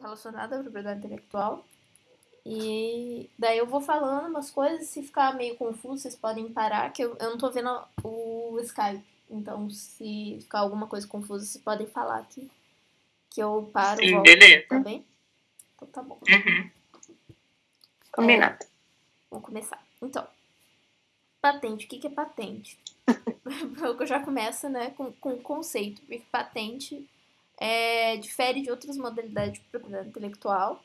relacionado à propriedade intelectual. E daí eu vou falando umas coisas, se ficar meio confuso, vocês podem parar, que eu, eu não tô vendo o Skype. Então, se ficar alguma coisa confusa, vocês podem falar aqui. Que eu paro. Sim, volto, beleza. Tá bem? Então tá bom. Uhum. Combinado. É, vamos começar. Então, patente. O que, que é patente? eu já começo né, com, com o conceito, porque patente é, difere de outras modalidades de propriedade intelectual,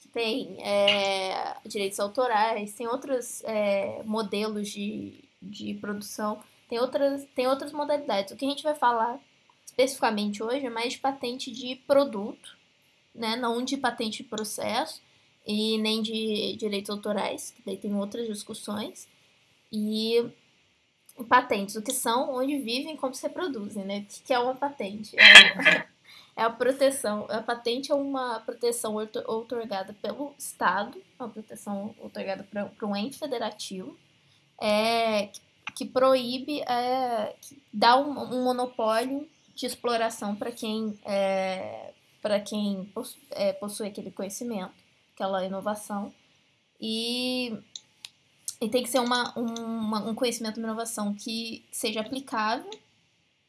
que tem é, direitos autorais, tem outros é, modelos de, de produção, tem outras, tem outras modalidades. O que a gente vai falar especificamente hoje é mais de patente de produto, né, não de patente de processo e nem de direitos autorais, que daí tem outras discussões. E patentes, o que são, onde vivem, como se reproduzem, né? O que é uma patente? É, é a proteção. A patente é uma proteção outorgada pelo Estado, uma proteção outorgada para um ente federativo, é, que proíbe, é, que dá um, um, monopólio de exploração para quem, é, para quem possui, é, possui aquele conhecimento, aquela inovação. E, e tem que ser uma, uma, um conhecimento, uma inovação que seja aplicável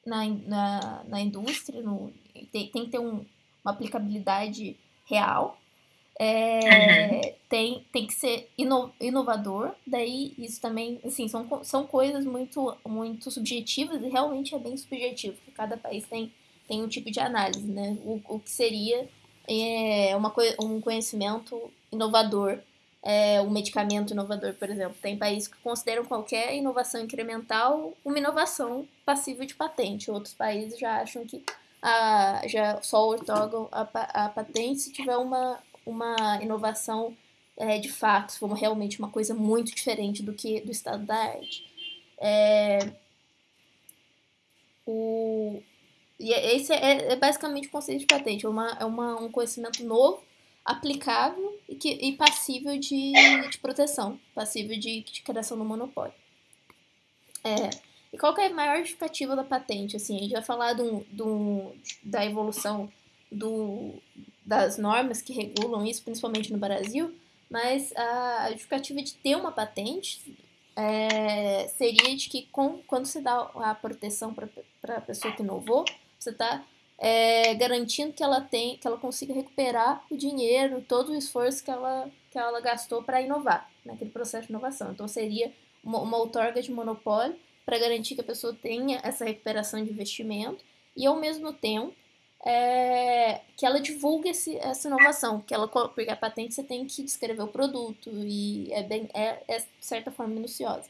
na, na, na indústria, no, tem, tem que ter um, uma aplicabilidade real. É, uhum. tem, tem que ser ino, inovador, daí isso também, assim, são, são coisas muito, muito subjetivas e realmente é bem subjetivo, porque cada país tem, tem um tipo de análise, né? O, o que seria é, uma, um conhecimento inovador, é, um medicamento inovador, por exemplo. Tem países que consideram qualquer inovação incremental uma inovação passível de patente, outros países já acham que a, já só ortogam a, a patente se tiver uma, uma inovação é, de fato, se for realmente uma coisa muito diferente do que do estado da arte. É, o, e é, esse é, é, basicamente o conceito de patente, é, uma, é uma, um conhecimento novo, aplicável e, que, e passível de, de proteção, passível de, de criação do monopólio. É, e qual é a maior justificativa da patente? Assim, a gente vai falar do, do, da evolução do, das normas que regulam isso, principalmente no Brasil, mas a justificativa de ter uma patente é, seria de que com, quando você dá a proteção para a pessoa que inovou, você está é, garantindo que ela tem, que ela consiga recuperar o dinheiro, todo o esforço que ela, que ela gastou para inovar naquele processo de inovação. Então seria uma, uma outorga de monopólio para garantir que a pessoa tenha essa recuperação de investimento e, ao mesmo tempo, é, que ela divulgue esse, essa inovação, que ela, porque a patente você tem que descrever o produto e é, bem, é, é de certa forma minuciosa.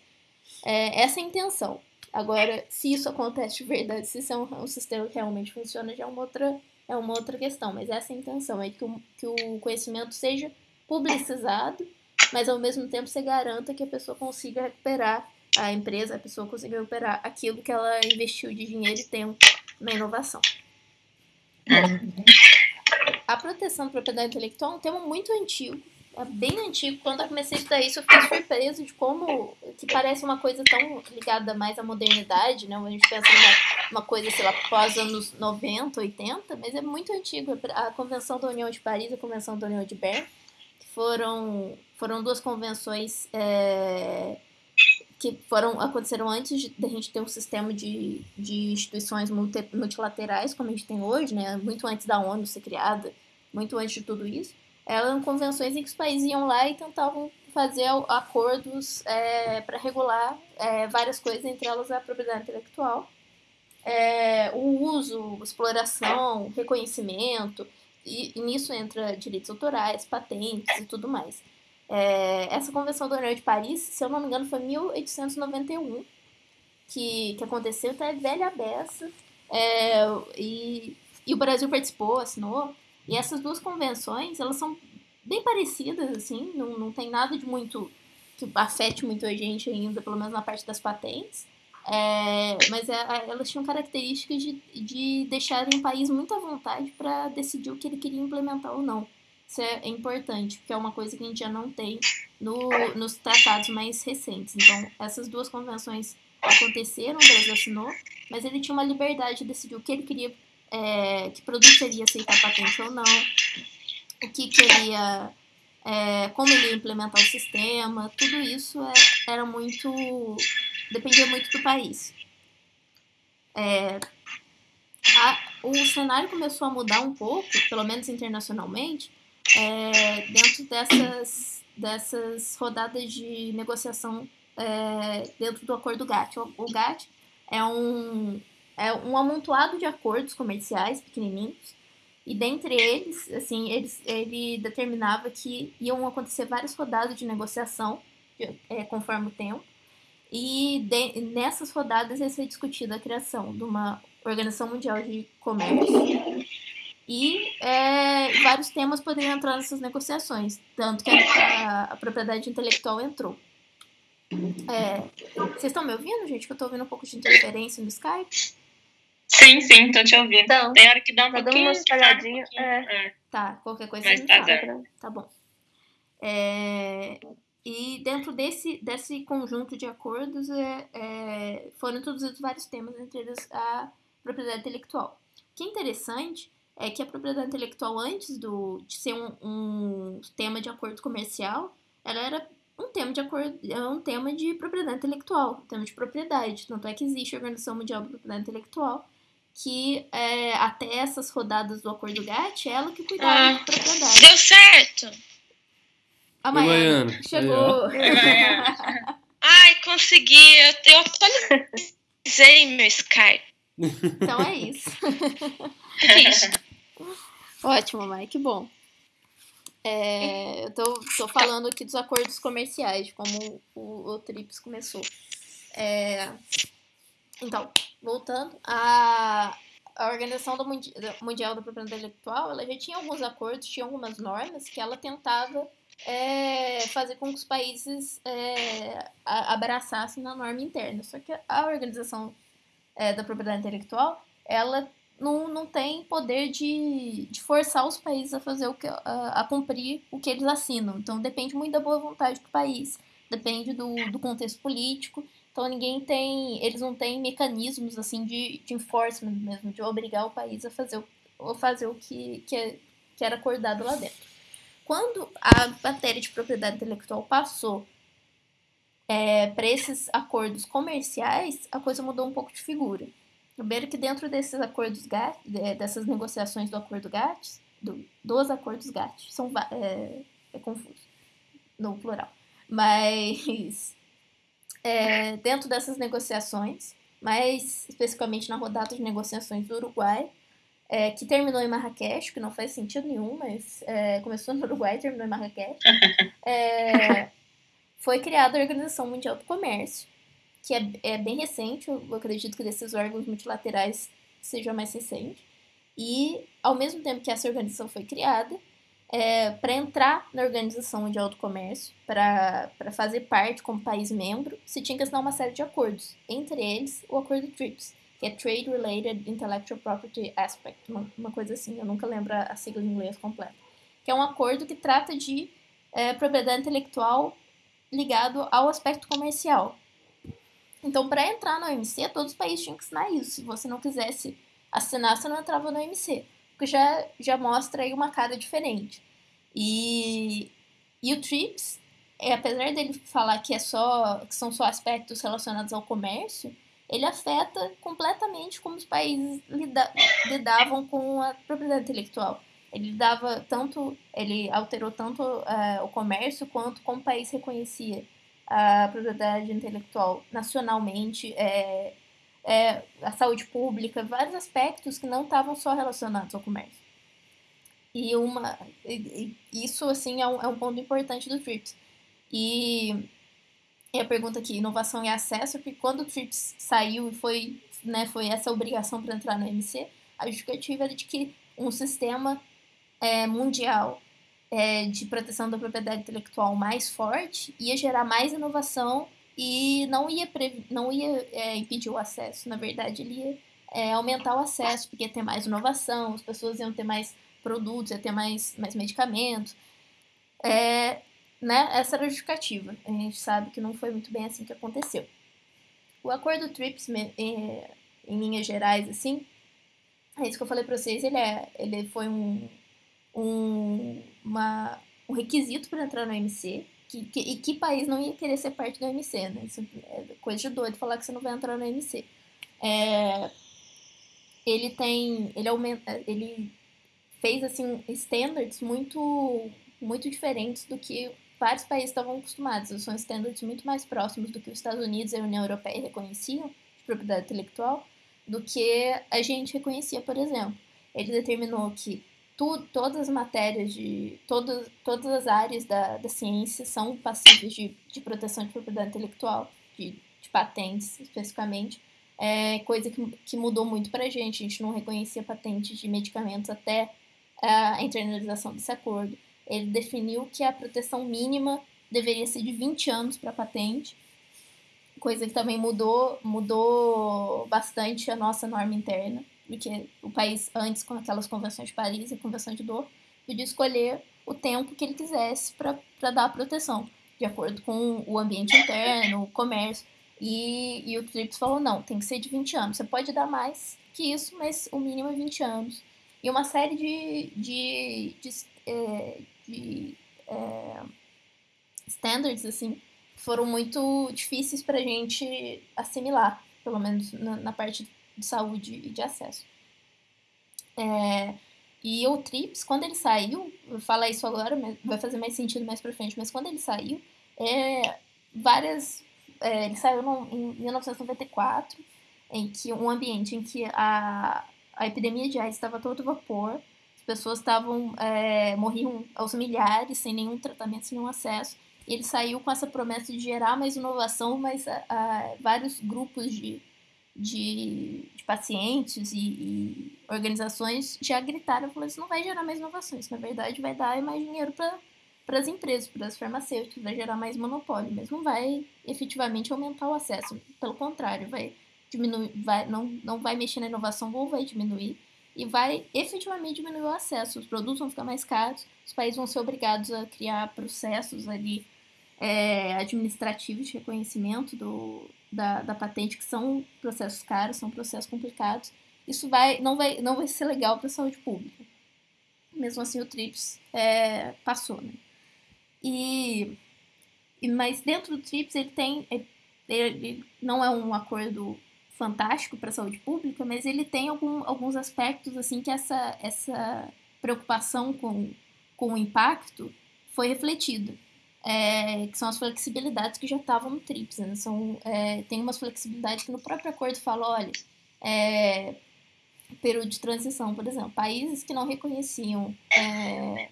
É, essa é a intenção. Agora, se isso acontece de verdade, se isso é um, um, sistema que realmente funciona, já é uma outra, é uma outra questão. Mas essa é a intenção, é que o, que o conhecimento seja publicizado, mas ao mesmo tempo você garanta que a pessoa consiga recuperar a empresa, a pessoa conseguiu operar aquilo que ela investiu de dinheiro e tempo na inovação. A proteção da propriedade intelectual é um tema muito antigo, é bem antigo. Quando eu comecei a estudar isso, eu fiquei surpreso de como que parece uma coisa tão ligada mais à modernidade, né? A gente pensa numa uma coisa, sei lá, pós anos 90, 80, mas é muito antigo. A Convenção da União de Paris e a Convenção da União de Bern, que foram, foram duas convenções é, que foram aconteceram antes da gente ter um sistema de, de instituições multilaterais como a gente tem hoje, né? Muito antes da ONU ser criada, muito antes de tudo isso. Eram convenções em que os países iam lá e tentavam fazer acordos é, para regular é, várias coisas, entre elas a propriedade intelectual, é, o uso, exploração, reconhecimento, e, e nisso entra direitos autorais, patentes e tudo mais. É, essa convenção do União de Paris, se eu não me engano, foi 1891 que, que aconteceu, então é velha beça. É, e, e o Brasil participou, assinou. E essas duas convenções, elas são bem parecidas, assim, não, não tem nada de muito que afete muito a gente ainda, pelo menos na parte das patentes. É, mas é, elas tinham características de, de deixarem o país muito à vontade para decidir o que ele queria implementar ou não. Isso é, importante, porque é uma coisa que a gente já não tem no, nos tratados mais recentes. Então, essas duas convenções aconteceram, o Brasil assinou, mas ele tinha uma liberdade de decidir o que ele queria, é, que produto ele ia aceitar patente ou não. o que, que ele ia, é, como ele ia implementar o sistema, tudo isso é, era muito, dependia muito do país. É, a, o cenário começou a mudar um pouco, pelo menos internacionalmente, é, dentro dessas, dessas rodadas de negociação é, dentro do acordo GATT. O, o GATT é um, é um amontoado de acordos comerciais pequenininhos e dentre eles, assim, eles, ele determinava que iam acontecer várias rodadas de negociação é, conforme o tempo. E de, nessas rodadas ia ser discutida a criação de uma Organização Mundial de Comércio. E é, vários temas poderiam entrar nessas negociações, tanto que a, a propriedade intelectual entrou. É, vocês estão me ouvindo, gente? Que eu estou ouvindo um pouco de interferência no Skype. Sim, sim, tô te ouvindo. Então, Tem hora que dá um tá pouquinho. uma espalhadinha. um É. É. Tá, qualquer coisa Mas me tá fala. Tá bom. É, e dentro desse, desse conjunto de acordos é, é, foram introduzidos vários temas, entre eles a propriedade intelectual. O que é interessante é que a propriedade intelectual, antes do, de ser um, um tema de acordo comercial, ela era um tema de acordo, é um tema de propriedade intelectual, um tema de propriedade. Tanto é que existe a Organização Mundial da Propriedade Intelectual, que é, até essas rodadas do acordo GATT, é ela que cuidava Ah. de propriedade. Deu certo! A Maiana Maiana. chegou. Ai, consegui! Eu, eu atualizei meu Skype. Então é isso. É isso? Ótimo, Mai, que bom. É, eu tô, tô falando aqui dos acordos comerciais, de como o, o TRIPS começou. É, então, voltando, a, a Organização do Mundi- Mundial da Propriedade Intelectual, ela já tinha alguns acordos, tinha algumas normas que ela tentava é, fazer com que os países é, abraçassem na norma interna. Só que a Organização é, da Propriedade Intelectual, ela não, não tem poder de, de forçar os países a fazer o que a, a cumprir o que eles assinam. Então depende muito da boa vontade do país, depende do, do contexto político. Então ninguém tem, eles não têm mecanismos assim de, de enforcement mesmo, de obrigar o país a fazer o, a fazer o que, que, é- que era acordado lá dentro. Quando a matéria de propriedade intelectual passou para esses acordos comerciais, a coisa mudou um pouco de figura. Primeiro que dentro desses acordos GATT, de- dessas negociações do acordo GATT, do, dos acordos GATT, são, é, é confuso no plural, mas é, dentro dessas negociações, mais especificamente na rodada de negociações do Uruguai, é, que terminou em Marrakech, que não faz sentido nenhum, mas é, começou no Uruguai e terminou em Marrakech, é, foi criada a Organização Mundial do Comércio, que é, é bem recente, eu acredito que desses órgãos multilaterais seja mais recente. E, ao mesmo tempo que essa organização foi criada, é, para entrar na Organização Mundial do Comércio, para fazer parte como país membro, se tinha que assinar uma série de acordos, entre eles o Acordo TRIPS, que é Trade Related Intellectual Property Aspect, uma, uma coisa assim, eu nunca lembro a sigla em inglês completa, que é um acordo que trata de é, propriedade intelectual ligado ao aspecto comercial. Então, para entrar na OMC, todos os países tinham que assinar isso. Se você não quisesse assinar, você não entrava na OMC. Porque já, já mostra aí uma cara diferente. E, e o TRIPS, é, apesar dele falar que, é só, que são só aspectos relacionados ao comércio, ele afeta completamente como os países lida, lidavam com a propriedade intelectual. Ele dava tanto, ele alterou tanto uh, o comércio quanto como o país reconhecia a propriedade intelectual nacionalmente, é, é, a saúde pública, vários aspectos que não estavam só relacionados ao comércio. E uma, e, e isso assim é um, é um ponto importante do TRIPS. E, e a pergunta aqui, inovação e acesso, porque quando o TRIPS saiu e foi, né, foi essa obrigação para entrar no MC, a justificativa era de que um sistema é, mundial é, de proteção da propriedade intelectual mais forte ia gerar mais inovação e não ia, não ia é, impedir o acesso. Na verdade, ele ia é, aumentar o acesso, porque ia ter mais inovação, as pessoas iam ter mais produtos, ia ter mais, mais medicamentos. É, né? Essa era a justificativa. A gente sabe que não foi muito bem assim que aconteceu. O acordo TRIPS, em linhas gerais, assim, é isso que eu falei para vocês, ele, é, ele foi um, um uma, um requisito para entrar no OMC. Que, que, e que país não ia querer ser parte do OMC, né? Isso é coisa de doido falar que você não vai entrar no OMC. É, ele tem. Ele aumenta. Ele fez assim standards muito muito diferentes do que vários países estavam acostumados. São standards muito mais próximos do que os Estados Unidos e a União Europeia reconheciam de propriedade intelectual do que a gente reconhecia, por exemplo. Ele determinou que tu, todas as matérias de todas, todas as áreas da, da ciência são passíveis de, de proteção de propriedade intelectual, de, de patentes especificamente. É coisa que, que mudou muito para a gente. A gente não reconhecia patentes de medicamentos até a internalização desse acordo. Ele definiu que a proteção mínima deveria ser de 20 anos para patente, coisa que também mudou, mudou bastante a nossa norma interna, porque o país, antes, com aquelas convenções de Paris e convenção de Doha, podia escolher o tempo que ele quisesse para dar a proteção, de acordo com o ambiente interno, o comércio. E, e o TRIPS falou: não, tem que ser de 20 anos. Você pode dar mais que isso, mas o mínimo é 20 anos. E uma série de, de, de, é, de é, standards, assim, foram muito difíceis para a gente assimilar, pelo menos na, na, parte de saúde e de acesso. É, e o TRIPS, quando ele saiu, vou falar isso agora, vai fazer mais sentido mais para frente, mas quando ele saiu, é, várias. É, ele saiu no, em 1994, em que um ambiente em que a, a epidemia de AIDS estava todo vapor, as pessoas estavam é, morriam aos milhares sem nenhum tratamento, sem nenhum acesso. E ele saiu com essa promessa de gerar mais inovação, mas a, a, vários grupos de, de, de pacientes e, e, organizações já gritaram, falaram, isso não vai gerar mais inovações, na verdade vai dar mais dinheiro para as empresas, para as farmacêuticas, vai gerar mais monopólio, mas não vai efetivamente aumentar o acesso, pelo contrário, vai diminuir, vai, não, não vai mexer na inovação ou vai diminuir e vai efetivamente diminuir o acesso. Os produtos vão ficar mais caros, os países vão ser obrigados a criar processos ali é, administrativos de reconhecimento do, da, da patente, que são processos caros, são processos complicados. Isso vai, não, vai, não vai ser legal para a saúde pública. Mesmo assim, o TRIPS é, passou. Né? E, mas dentro do TRIPS, ele tem. Ele, ele não é um acordo fantástico para a saúde pública, mas ele tem algum, alguns aspectos assim que essa, essa preocupação com, com o impacto foi refletida. É, que são as flexibilidades que já estavam no TRIPS. Né? São, é, tem umas flexibilidades que no próprio acordo fala, olha, é, período de transição, por exemplo, países que não reconheciam é,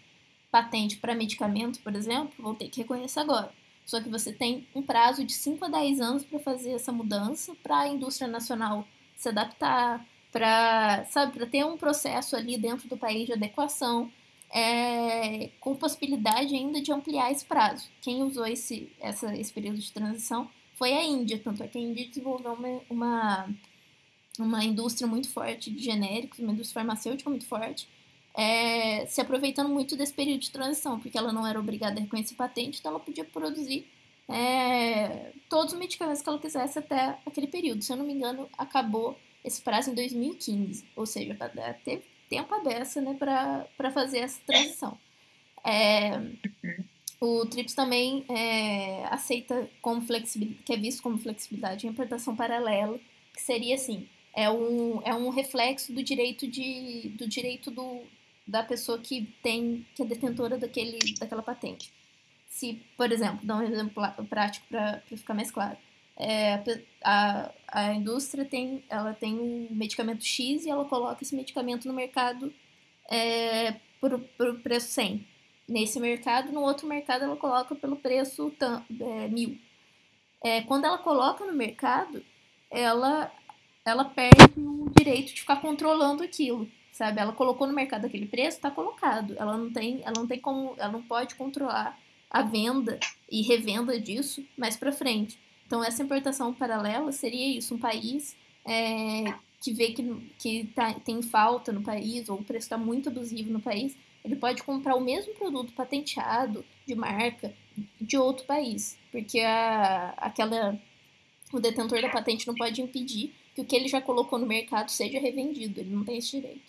patente para medicamento, por exemplo, vão ter que reconhecer agora. Só que você tem um prazo de 5 a 10 anos para fazer essa mudança, para a indústria nacional se adaptar, para sabe, ter um processo ali dentro do país de adequação, é, com possibilidade ainda de ampliar esse prazo. Quem usou esse, essa, esse período de transição foi a Índia, tanto é que a Índia desenvolveu uma, uma, uma indústria muito forte de genéricos, uma indústria farmacêutica muito forte, é, se aproveitando muito desse período de transição, porque ela não era obrigada a reconhecer patente, então ela podia produzir é, todos os medicamentos que ela quisesse até aquele período. Se eu não me engano, acabou esse prazo em 2015, ou seja, teve tempo a beça né, para fazer essa transição. É, o TRIPS também é, aceita como flexibilidade, que é visto como flexibilidade, a importação paralela, que seria assim, é um, é um reflexo do direito de, do direito do, da pessoa que tem que é detentora daquele, daquela patente. Se, por exemplo, dar um exemplo prático para ficar mais claro. É, a, a indústria tem, ela tem um medicamento X e ela coloca esse medicamento no mercado é, por, por preço 100. Nesse mercado, no outro mercado, ela coloca pelo preço é, mil. É, quando ela coloca no mercado, ela, ela perde o direito de ficar controlando aquilo sabe? Ela colocou no mercado aquele preço, está colocado. Ela não tem, ela não tem como, ela não pode controlar a venda e revenda disso mais para frente. Então essa importação paralela seria isso, um país é, que vê que, que tá, tem falta no país ou o preço está muito abusivo no país, ele pode comprar o mesmo produto patenteado de marca de outro país, porque a, aquela o detentor da patente não pode impedir que o que ele já colocou no mercado seja revendido, ele não tem esse direito.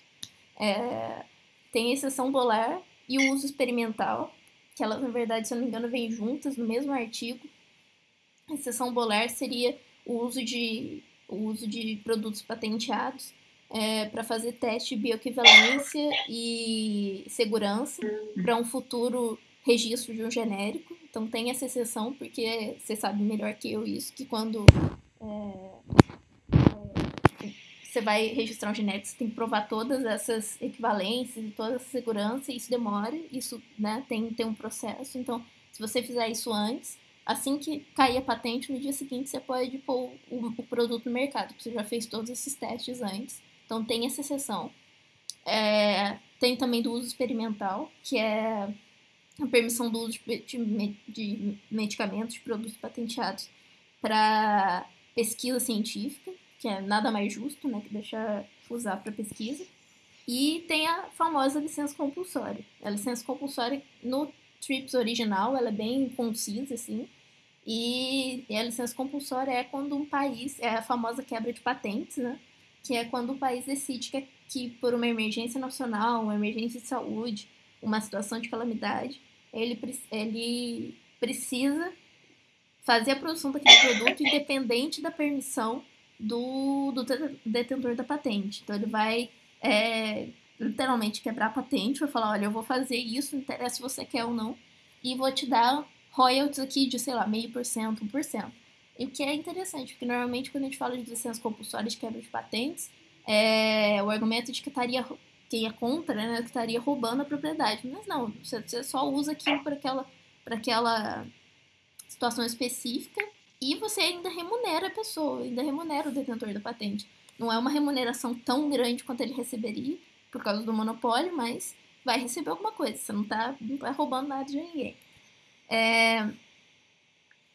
É, tem exceção polar e o uso experimental, que elas, na verdade, se eu não me engano, vêm juntas no mesmo artigo. A exceção bolar seria o uso de, o uso de produtos patenteados é, para fazer teste de bioequivalência e segurança para um futuro registro de um genérico. Então tem essa exceção, porque você sabe melhor que eu isso, que quando é, é, você vai registrar um genérico, você tem que provar todas essas equivalências e toda essa segurança, e isso demora, isso né, tem, tem um processo. Então, se você fizer isso antes, assim que cair a patente, no dia seguinte você pode pôr o, o produto no mercado, porque você já fez todos esses testes antes. Então tem essa exceção. É, tem também do uso experimental, que é a permissão do uso de, de, de medicamentos, de produtos patenteados para pesquisa científica, que é nada mais justo, né, que deixar usar para pesquisa. E tem a famosa licença compulsória. A licença compulsória no TRIPS original, ela é bem concisa, assim, e, e a licença compulsória é quando um país, é a famosa quebra de patentes, né? que é quando o país decide que, que por uma emergência nacional, uma emergência de saúde, uma situação de calamidade, ele, ele precisa fazer a produção daquele produto independente da permissão do, do detentor da patente. Então ele vai é, literalmente quebrar a patente, vai falar, olha, eu vou fazer isso, não interessa se você quer ou não, e vou te dar royalties aqui de, sei lá, meio por cento, um por cento. E o que é interessante, porque normalmente quando a gente fala de licença compulsória de quebra de patentes, é o argumento de que estaria quem é contra, né, que estaria roubando a propriedade. Mas não, você, só usa aquilo para aquela, aquela situação específica e você ainda remunera a pessoa, ainda remunera o detentor da patente. Não é uma remuneração tão grande quanto ele receberia por causa do monopólio, mas vai receber alguma coisa. Você não está tá roubando nada de ninguém. É,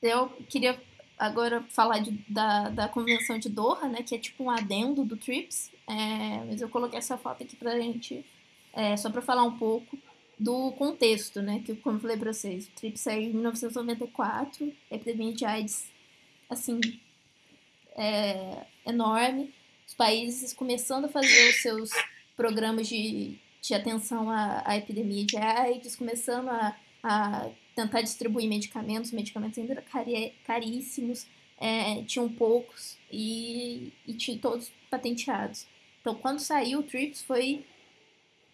eu queria agora falar de, da, da Convenção de Doha, né, que é tipo um adendo do TRIPS, é, mas eu coloquei essa foto aqui pra gente, é, só para falar um pouco do contexto, né, que como eu falei pra vocês, o TRIPS saiu em 1994, a epidemia de AIDS, assim, é, enorme, os países começando a fazer os seus programas de, de atenção à, à epidemia de AIDS, começando a, a tentar distribuir medicamentos, os medicamentos ainda eram caríssimos, é, tinham poucos e, e tinham todos patenteados. Então, quando saiu o TRIPS, foi,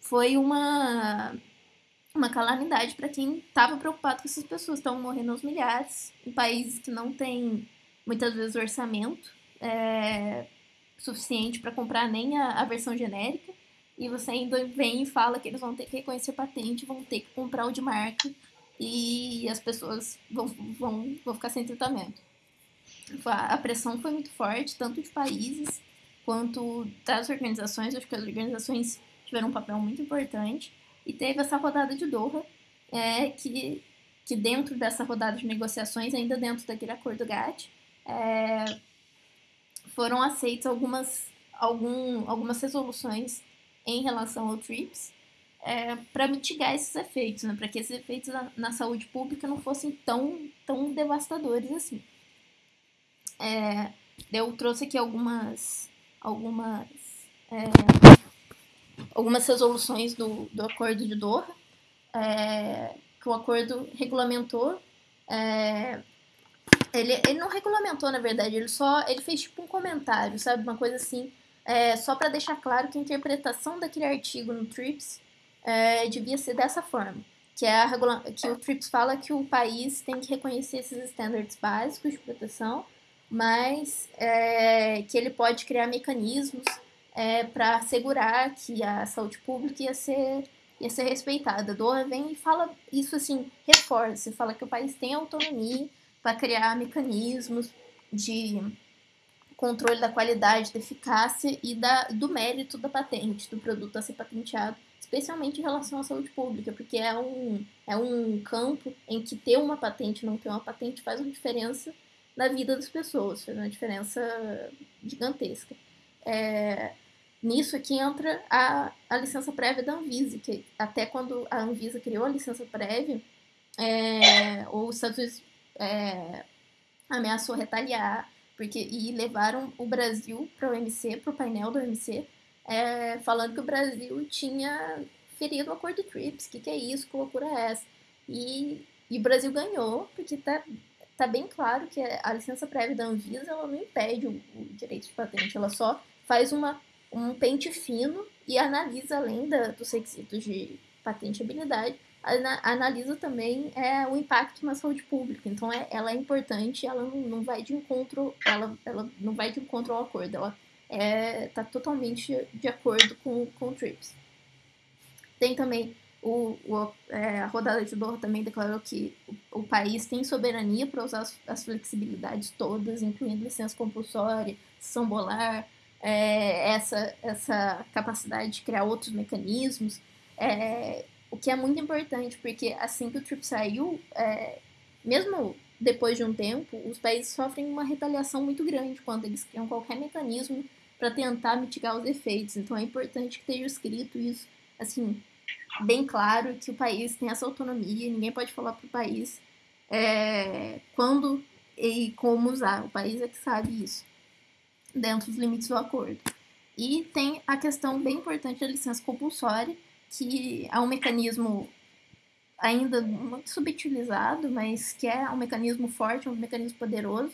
foi uma, uma calamidade para quem estava preocupado com essas pessoas. Estão morrendo aos milhares em países que não têm, muitas vezes, orçamento é, suficiente para comprar nem a, a versão genérica. E você ainda vem e fala que eles vão ter que reconhecer patente, vão ter que comprar o de marca e as pessoas vão, vão, vão ficar sem tratamento. A pressão foi muito forte, tanto de países quanto das organizações. Acho que as organizações tiveram um papel muito importante. E teve essa rodada de Doha, é, que, que dentro dessa rodada de negociações, ainda dentro daquele acordo GATT, é, foram aceitas algumas, algum, algumas resoluções em relação ao TRIPS, é, para mitigar esses efeitos, né? para que esses efeitos na, na, saúde pública não fossem tão, tão devastadores assim. É, eu trouxe aqui algumas, algumas, é, algumas resoluções do, do Acordo de Doha, é, que o acordo regulamentou. É, ele, ele não regulamentou, na verdade, ele só ele fez tipo um comentário, sabe? Uma coisa assim, é, só para deixar claro que a interpretação daquele artigo no TRIPS é, devia ser dessa forma, que é a que o TRIPS fala que o país tem que reconhecer esses estándares básicos de proteção, mas é, que ele pode criar mecanismos é, para assegurar que a saúde pública ia ser ia ser respeitada. Doha vem e fala isso assim, reforça, fala que o país tem autonomia para criar mecanismos de controle da qualidade, da eficácia e da, do mérito da patente, do produto a ser patenteado especialmente em relação à saúde pública, porque é um, é um campo em que ter uma patente não ter uma patente faz uma diferença na vida das pessoas, faz uma diferença gigantesca. É, nisso aqui entra a, a licença prévia da Anvisa, que até quando a Anvisa criou a licença prévia, é, os Estados Unidos é, ameaçou retaliar, porque, e levaram o Brasil para o OMC, para o painel do OMC, é, falando que o Brasil tinha feria do acordo TRIPS, o que, que é isso, que loucura é essa? E, e o Brasil ganhou, porque tá, tá bem claro que a licença prévia da Anvisa ela não impede o, o direito de patente, ela só faz uma, um pente fino e analisa, além da, dos requisitos de patenteabilidade, analisa também é, o impacto na saúde pública. Então, é, ela é importante, ela não, não vai de encontro, ela, ela não vai de encontro ao acordo, ela está é, totalmente de acordo com, com o TRIPS. Tem também o, o é, a rodada de Doha também declarou que o, o país tem soberania para usar as, as, flexibilidades todas, incluindo licença compulsória, sessão bolar, é, essa, essa capacidade de criar outros mecanismos. É, o que é muito importante, porque assim que o TRIPS saiu, é, mesmo depois de um tempo, os países sofrem uma retaliação muito grande quando eles criam qualquer mecanismo para tentar mitigar os efeitos. Então é importante que esteja escrito isso, assim, bem claro, que o país tem essa autonomia, ninguém pode falar para o país é, quando e como usar. O país é que sabe isso, dentro dos limites do acordo. E tem a questão bem importante da licença compulsória, que é um mecanismo ainda muito subutilizado, mas que é um mecanismo forte, um mecanismo poderoso.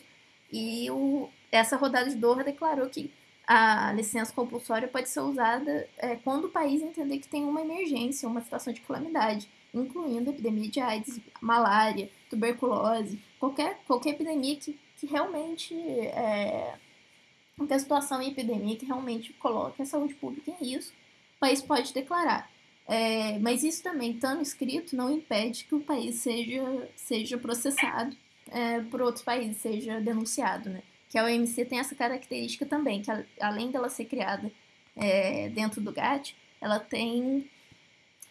E o, essa rodada de Doha declarou que a licença compulsória pode ser usada é, quando o país entender que tem uma emergência, uma situação de calamidade, incluindo epidemia de AIDS, malária, tuberculose, qualquer, qualquer epidemia que, que realmente é, qualquer situação em epidemia que realmente coloque a saúde pública em risco, o país pode declarar. É, mas isso também, estando escrito, não impede que o país seja, seja processado é, por outros países, seja denunciado, né? Que a OMC tem essa característica também, que além dela ser criada é, dentro do GATT, ela tem,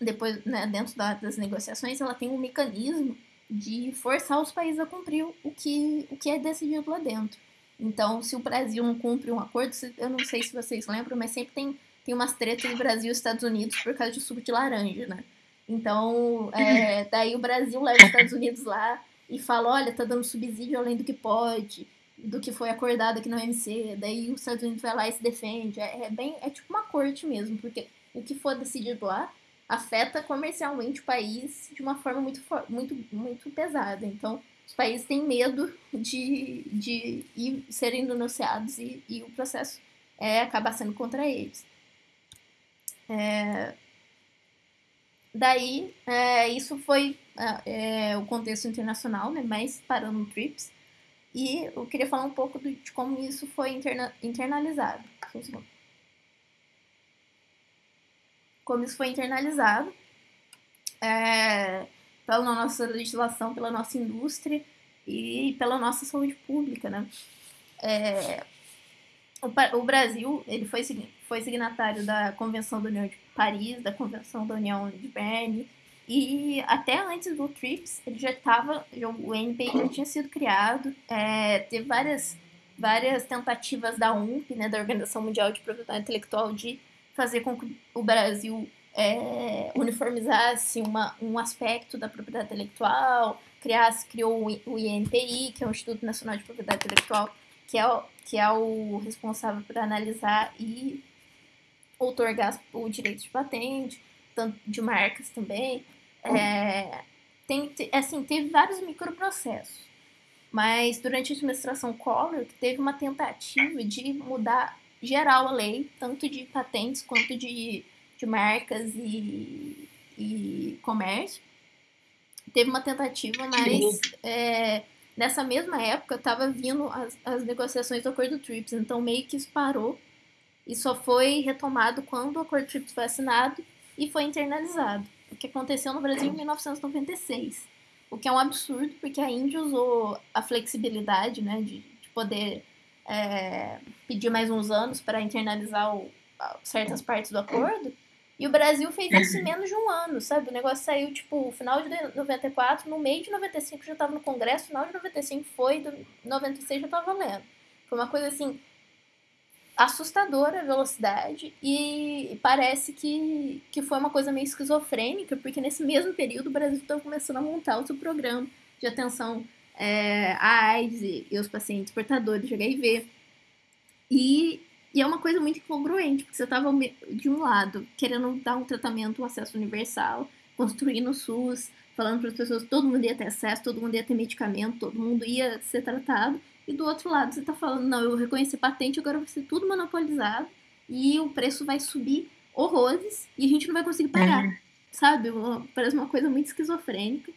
depois, né, dentro da, das negociações, ela tem um mecanismo de forçar os países a cumprir o que, o que é decidido lá dentro. Então, se o Brasil não cumpre um acordo, eu não sei se vocês lembram, mas sempre tem tem umas tretas do Brasil e Estados Unidos por causa de suco de laranja, né? Então, é, daí o Brasil leva os Estados Unidos lá e fala, olha, tá dando subsídio além do que pode, do que foi acordado aqui na OMC. Daí os Estados Unidos vai lá e se defende. É, é bem, é tipo uma corte mesmo, porque o que for decidido lá afeta comercialmente o país de uma forma muito, muito, muito pesada. Então, os países têm medo de, de ir, serem denunciados e, e o processo é, acaba sendo contra eles. É, daí, é, isso foi é, é, o contexto internacional, né, mas parando no TRIPS. E eu queria falar um pouco de como isso foi interna internalizado. Como isso foi internalizado é, pela nossa legislação, pela nossa indústria e pela nossa saúde pública, né? É, o, o Brasil ele foi, foi signatário da Convenção da União de Paris, da Convenção da União de Berne, e até antes do TRIPS, ele já estava, o NPI já tinha sido criado, é, teve várias, várias tentativas da UNP, né, da Organização Mundial de Propriedade Intelectual, de fazer com que o Brasil é, uniformizasse uma, um aspecto da propriedade intelectual, criasse, criou o INPI, que é o Instituto Nacional de Propriedade Intelectual, que é o, que é o responsável por analisar e outorgar o direito de patente, de marcas também. É, tem, assim, teve vários microprocessos. Mas durante a administração Collor, teve uma tentativa de mudar geral a lei, tanto de patentes quanto de, de marcas e, e comércio. Teve uma tentativa, mas é, nessa mesma época estava vindo as, as negociações do acordo TRIPS, então meio que isso parou e só foi retomado quando o acordo TRIPS foi assinado e foi internalizado, que aconteceu no Brasil em 1996. O que é um absurdo, porque a Índia usou a flexibilidade né, de, de poder é, pedir mais uns anos para internalizar o, certas partes do acordo, e o Brasil fez isso em menos de um ano, sabe? O negócio saiu, tipo, final de 94, no meio de 95 já estava no Congresso, final de 95 foi, do 96 já estava valendo. Foi uma coisa, assim, assustadora a velocidade e parece que, que foi uma coisa meio esquizofrênica, porque nesse mesmo período o Brasil estava começando a montar o seu programa de atenção é, à AIDS e, e aos pacientes portadores de HIV. E E é uma coisa muito incongruente, porque você estava de um lado querendo dar um tratamento, um acesso universal, construindo o SUS, falando para as pessoas que todo mundo ia ter acesso, todo mundo ia ter medicamento, todo mundo ia ser tratado. E do outro lado você está falando, não, eu reconheci patente, agora vai ser tudo monopolizado e o preço vai subir horrores e a gente não vai conseguir pagar. Uhum. Sabe? Parece uma coisa muito esquizofrênica.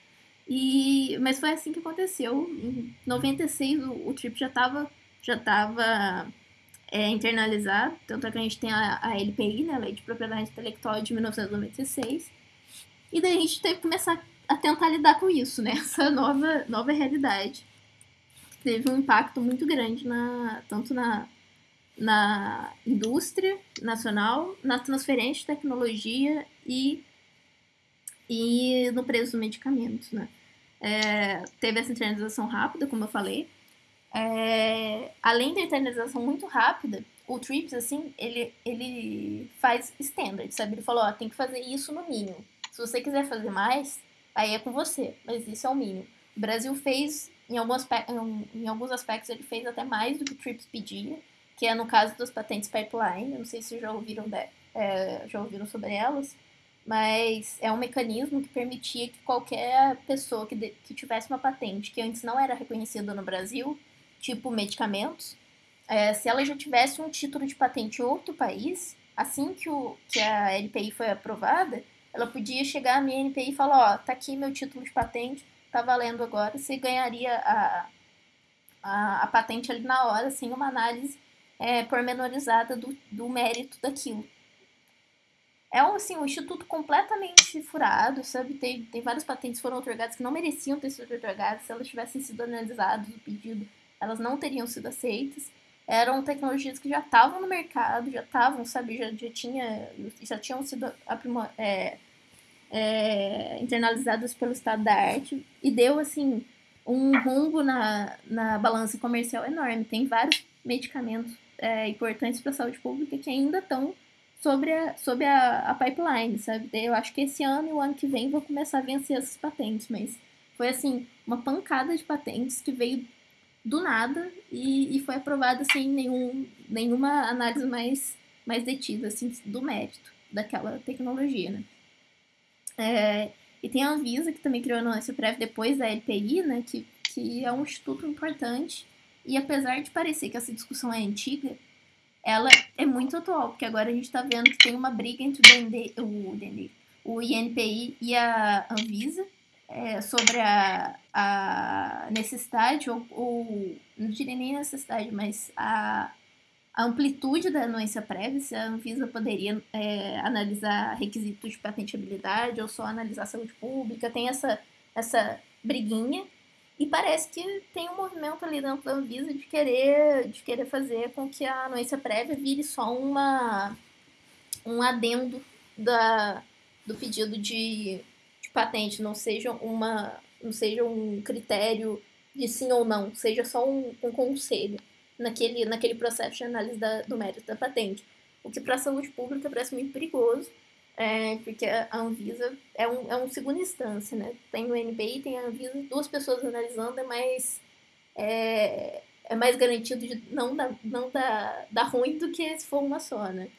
E, mas foi assim que aconteceu. Em 96 o, o Trip já estava já tava, é, internalizado, tanto é que a gente tem a, a LPI, né, a Lei de Propriedade Intelectual de 1996. E daí a gente teve que começar a tentar lidar com isso, né? Essa nova, nova realidade. Teve um impacto muito grande na, tanto na, na indústria nacional, na transferência de tecnologia e, e no preço dos medicamentos, né? É, teve essa internalização rápida, como eu falei. É, além da internalização muito rápida, o TRIPS, assim, ele, ele faz standard, sabe? Ele falou, ó, tem que fazer isso no mínimo. Se você quiser fazer mais, aí é com você, mas isso é o mínimo. O Brasil fez, em alguns, em alguns aspectos, ele fez até mais do que o TRIPS pedia, que é no caso das patentes pipeline, eu não sei se já ouviram, de, é, já ouviram sobre elas, mas é um mecanismo que permitia que qualquer pessoa que, de, que tivesse uma patente que antes não era reconhecida no Brasil, tipo medicamentos, é, se ela já tivesse um título de patente em outro país, assim que, o, que a LPI foi aprovada, ela podia chegar no INPI e falar, ó, tá aqui meu título de patente, tá valendo agora, você ganharia a, a, a patente ali na hora, sem uma análise é, pormenorizada do, do mérito daquilo. É um, assim, um instituto completamente furado, sabe? Tem, tem várias patentes que foram otorgadas que não mereciam ter sido otorgadas. Se elas tivessem sido analisadas no pedido, elas não teriam sido aceitas. Eram tecnologias que já estavam no mercado, já estavam, sabe? Já, já, tinha, já tinham sido é, é, internalizadas pelo estado da arte. E deu, assim, um rumbo na, na balança comercial enorme. Tem vários medicamentos é, importantes para a saúde pública que ainda estão sobre a, sobre a, a pipeline, sabe? Eu acho que esse ano e o ano que vem vou começar a vencer essas patentes, mas foi assim, uma pancada de patentes que veio do nada e, e foi aprovada sem nenhum, nenhuma análise mais, mais detida, assim, do mérito daquela tecnologia, né? É, e tem a Anvisa, que também criou a anuência prévia depois da LPI, né? Que, que é um instituto importante e apesar de parecer que essa discussão é antiga, ela é muito atual, porque agora a gente está vendo que tem uma briga entre o, DND, o, DND, o INPI e a Anvisa é, sobre a, a necessidade, ou, ou, não diria nem necessidade, mas a, a amplitude da anuência prévia, se a Anvisa poderia é, analisar requisitos de patenteabilidade ou só analisar saúde pública, tem essa, essa briguinha. E parece que tem um movimento ali dentro da Anvisa de querer, de querer fazer com que a anuência prévia vire só uma, um adendo da, do pedido de, de patente, não seja, uma, não seja um critério de sim ou não, seja só um, um conselho naquele, naquele processo de análise da, do mérito da patente. O que para a saúde pública parece muito perigoso, é, porque a Anvisa é um, é um segunda instância, né? Tem o NPI, tem a Anvisa, duas pessoas analisando, é mais, é, é mais garantido de não dar, não dar, dar ruim do que se for uma só, né?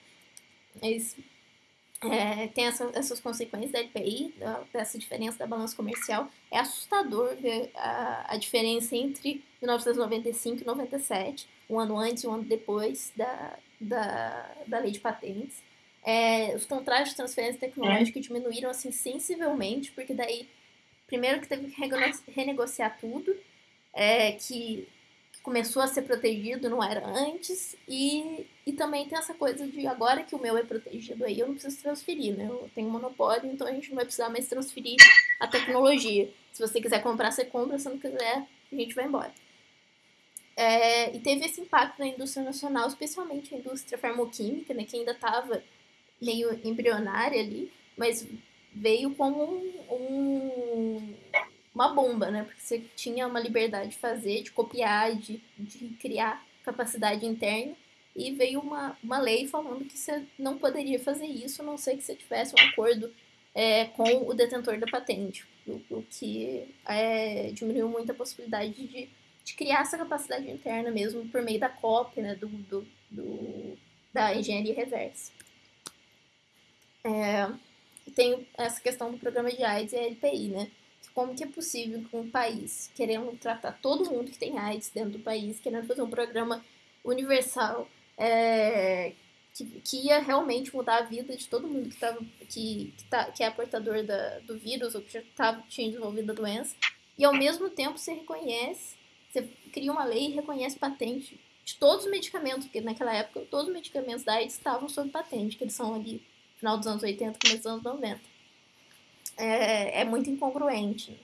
Mas é, tem essa, essas consequências da LPI, dessa diferença da balança comercial. É assustador ver a, a diferença entre 1995 e 97, um ano antes e um ano depois da, da, da lei de patentes. É, os contratos de transferência tecnológica é. diminuíram assim sensivelmente, porque daí primeiro que teve que renegociar tudo, é, que começou a ser protegido, não era antes, e, e também tem essa coisa de agora que o meu é protegido aí, eu não preciso transferir, né? Eu tenho monopólio, então a gente não vai precisar mais transferir a tecnologia. Se você quiser comprar, você compra, se não quiser, a gente vai embora. É, e teve esse impacto na indústria nacional, especialmente a indústria farmacêutica, né, que ainda estava meio embrionária ali, mas veio como um, um, uma bomba, né? Porque você tinha uma liberdade de fazer, de copiar, de, de criar capacidade interna. E veio uma, uma lei falando que você não poderia fazer isso, a não ser que você tivesse um acordo é, com o detentor da patente. O, o que é, diminuiu muito a possibilidade de, de criar essa capacidade interna mesmo por meio da cópia, né? Do, do, do da engenharia reversa. É, tem essa questão do programa de AIDS e LPI, né? Como que é possível que um país, querendo tratar todo mundo que tem AIDS dentro do país, querendo fazer um programa universal, é, que, que, ia realmente mudar a vida de todo mundo que, tava, que, que, tá, que é portador da, do vírus ou que já tava, tinha desenvolvido a doença, e ao mesmo tempo você reconhece, você cria uma lei e reconhece patente de todos os medicamentos, porque naquela época todos os medicamentos da AIDS estavam sob patente, que eles são ali final dos anos 80, começo dos anos 90. É, é muito incongruente.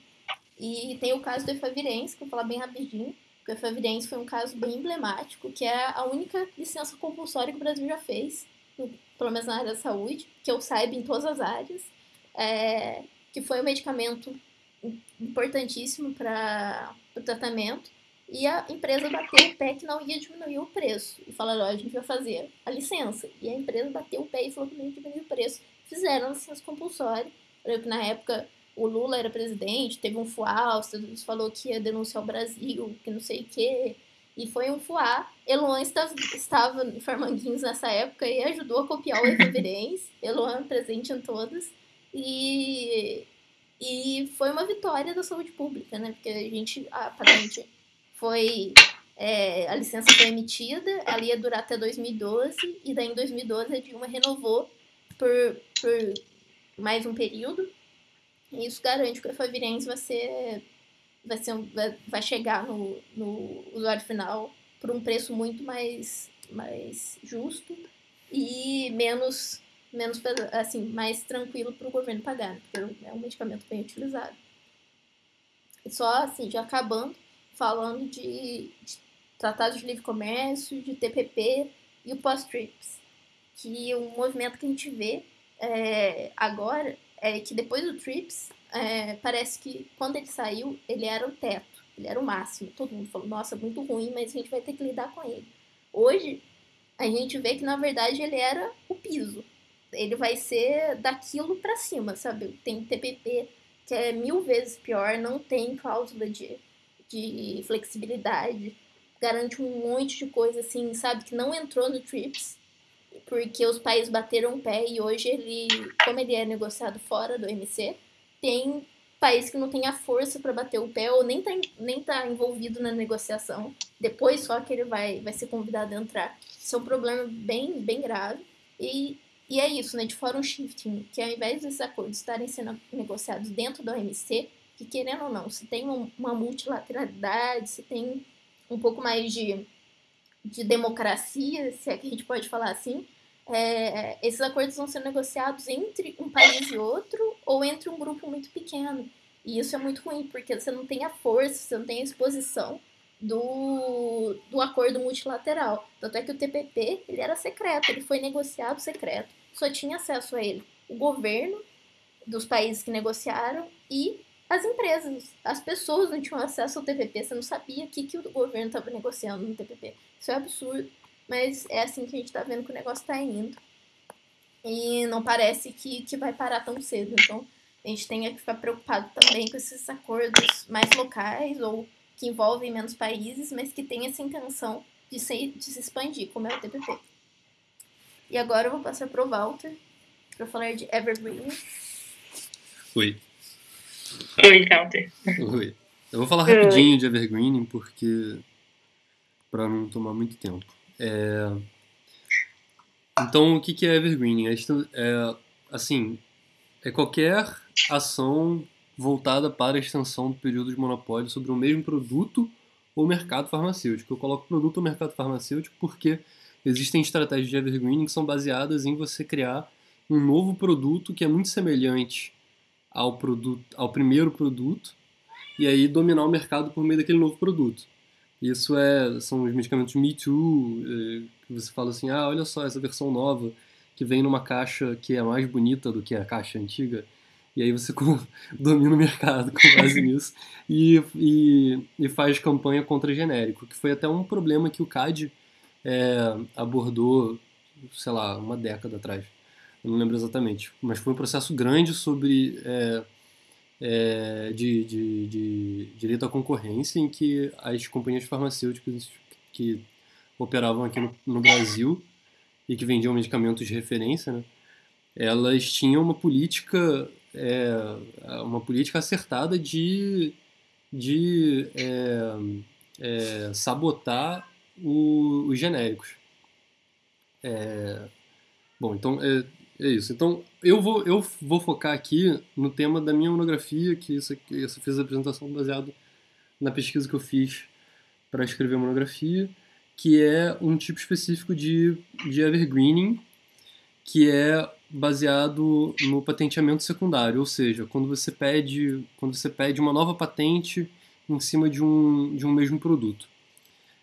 E tem o caso do Efavirense, que eu vou falar bem rapidinho, o Efavirense foi um caso bem emblemático, que é a única licença compulsória que o Brasil já fez, pelo menos na área da saúde, que eu saiba em todas as áreas, é, que foi um medicamento importantíssimo para o tratamento, e a empresa bateu o pé que não ia diminuir o preço. E falaram, ó, a gente vai fazer a licença. E a empresa bateu o pé e falou que não ia diminuir o preço. Fizeram a licença compulsória. Que na época o Lula era presidente, teve um fuá, o falou que ia denunciar o Brasil, que não sei o quê. E foi um fuá. Eloan estava, estava em Farmanguinhos nessa época e ajudou a copiar o Reverência. Eloan presente em todas. E, e foi uma vitória da saúde pública, né? Porque a gente, aparentemente, foi. É, a licença foi emitida, ela ia durar até 2012, e daí em 2012 a Dilma renovou por, por mais um período, e isso garante que o Efavirenz vai ser vai ser vai, chegar no, no usuário final por um preço muito mais mais justo e menos menos assim mais tranquilo para o governo pagar né? porque é um medicamento bem utilizado e só assim já acabando falando de, de tratados de livre comércio de TPP e o pós-TRIPS que o movimento que a gente vê é, agora é que depois do TRIPS, é, parece que quando ele saiu, ele era o teto, ele era o máximo. Todo mundo falou, nossa, muito ruim, mas a gente vai ter que lidar com ele. Hoje, a gente vê que na verdade ele era o piso. Ele vai ser daquilo para cima, sabe? Tem TPP que é mil vezes pior, não tem cláusula de, de flexibilidade, garante um monte de coisa assim, sabe? Que não entrou no TRIPS porque os países bateram o pé e hoje ele, como ele é negociado fora do MC, tem país que não tem a força para bater o pé ou nem tá, nem tá envolvido na negociação. Depois só que ele vai, vai ser convidado a entrar. Isso é um problema bem, bem grave. E, e é isso, né? De fora um shifting, que ao invés desses acordos estarem sendo negociados dentro do OMC, que querendo ou não, se tem uma multilateralidade, se tem um pouco mais de de democracia, se é que a gente pode falar assim, é, esses acordos vão ser negociados entre um país e outro ou entre um grupo muito pequeno. E isso é muito ruim, porque você não tem a força, você não tem a exposição do, do acordo multilateral. Tanto é que o TPP ele era secreto, ele foi negociado secreto. Só tinha acesso a ele o governo dos países que negociaram e as empresas. As pessoas não tinham acesso ao TPP, você não sabia o que, que o governo estava negociando no TPP. Isso é absurdo, mas é assim que a gente está vendo que o negócio está indo. E não parece que, que vai parar tão cedo. Então, a gente tem que ficar preocupado também com esses acordos mais locais ou que envolvem menos países, mas que tem essa intenção de se, de se expandir, como é o TPP. E agora eu vou passar para o Walter para falar de Evergreen. Oi. Oi, Walter. Oi. Eu vou falar rapidinho de Evergreen porque para não tomar muito tempo. É... Então, o que é evergreening? É, é, assim, é qualquer ação voltada para a extensão do período de monopólio sobre o mesmo produto ou mercado farmacêutico. Eu coloco produto ou mercado farmacêutico porque existem estratégias de evergreening que são baseadas em você criar um novo produto que é muito semelhante ao, produto, ao primeiro produto e aí dominar o mercado por meio daquele novo produto. Isso é, são os medicamentos Me Too, eh, que você fala assim, ah, olha só essa versão nova que vem numa caixa que é mais bonita do que a caixa antiga. E aí você domina o mercado com base nisso e, e, e, faz campanha contra genérico, que foi até um problema que o CAD é, abordou, sei lá, uma década atrás. Eu não lembro exatamente. Mas foi um processo grande sobre é, é, de, de, de, direito à concorrência, em que as companhias farmacêuticas que operavam aqui no, no Brasil e que vendiam medicamentos de referência, né, elas tinham uma política, é, uma política acertada de, de é, é, sabotar o, os genéricos. É, bom, então é, isso. Então eu vou, eu vou focar aqui no tema da minha monografia, que isso aqui, eu fiz a apresentação baseado na pesquisa que eu fiz para escrever a monografia, que é um tipo específico de, de evergreening, que é baseado no patenteamento secundário, ou seja, quando você pede, quando você pede uma nova patente em cima de um, de um mesmo produto.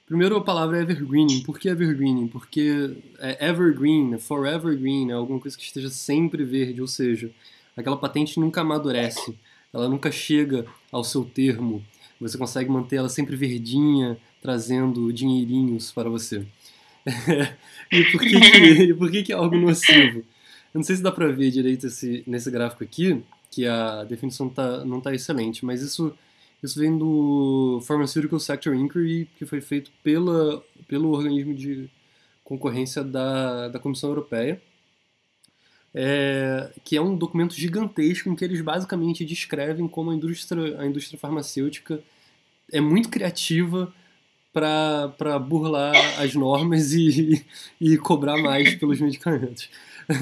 Primeiro a palavra é evergreening. Por que evergreening? Porque é evergreen, forever green, é alguma coisa que esteja sempre verde, ou seja, aquela patente nunca amadurece, ela nunca chega ao seu termo. Você consegue manter ela sempre verdinha, trazendo dinheirinhos para você. e por que, que, por que, que é algo nocivo? Eu não sei se dá para ver direito esse, nesse gráfico aqui, que a definição tá, não está excelente, mas isso isso vem do Pharmaceutical Sector Inquiry, que foi feito pela, pelo organismo de concorrência da, da Comissão Europeia, é, que é um documento gigantesco em que eles basicamente descrevem como a indústria, a indústria farmacêutica é muito criativa para burlar as normas e, e cobrar mais pelos medicamentos.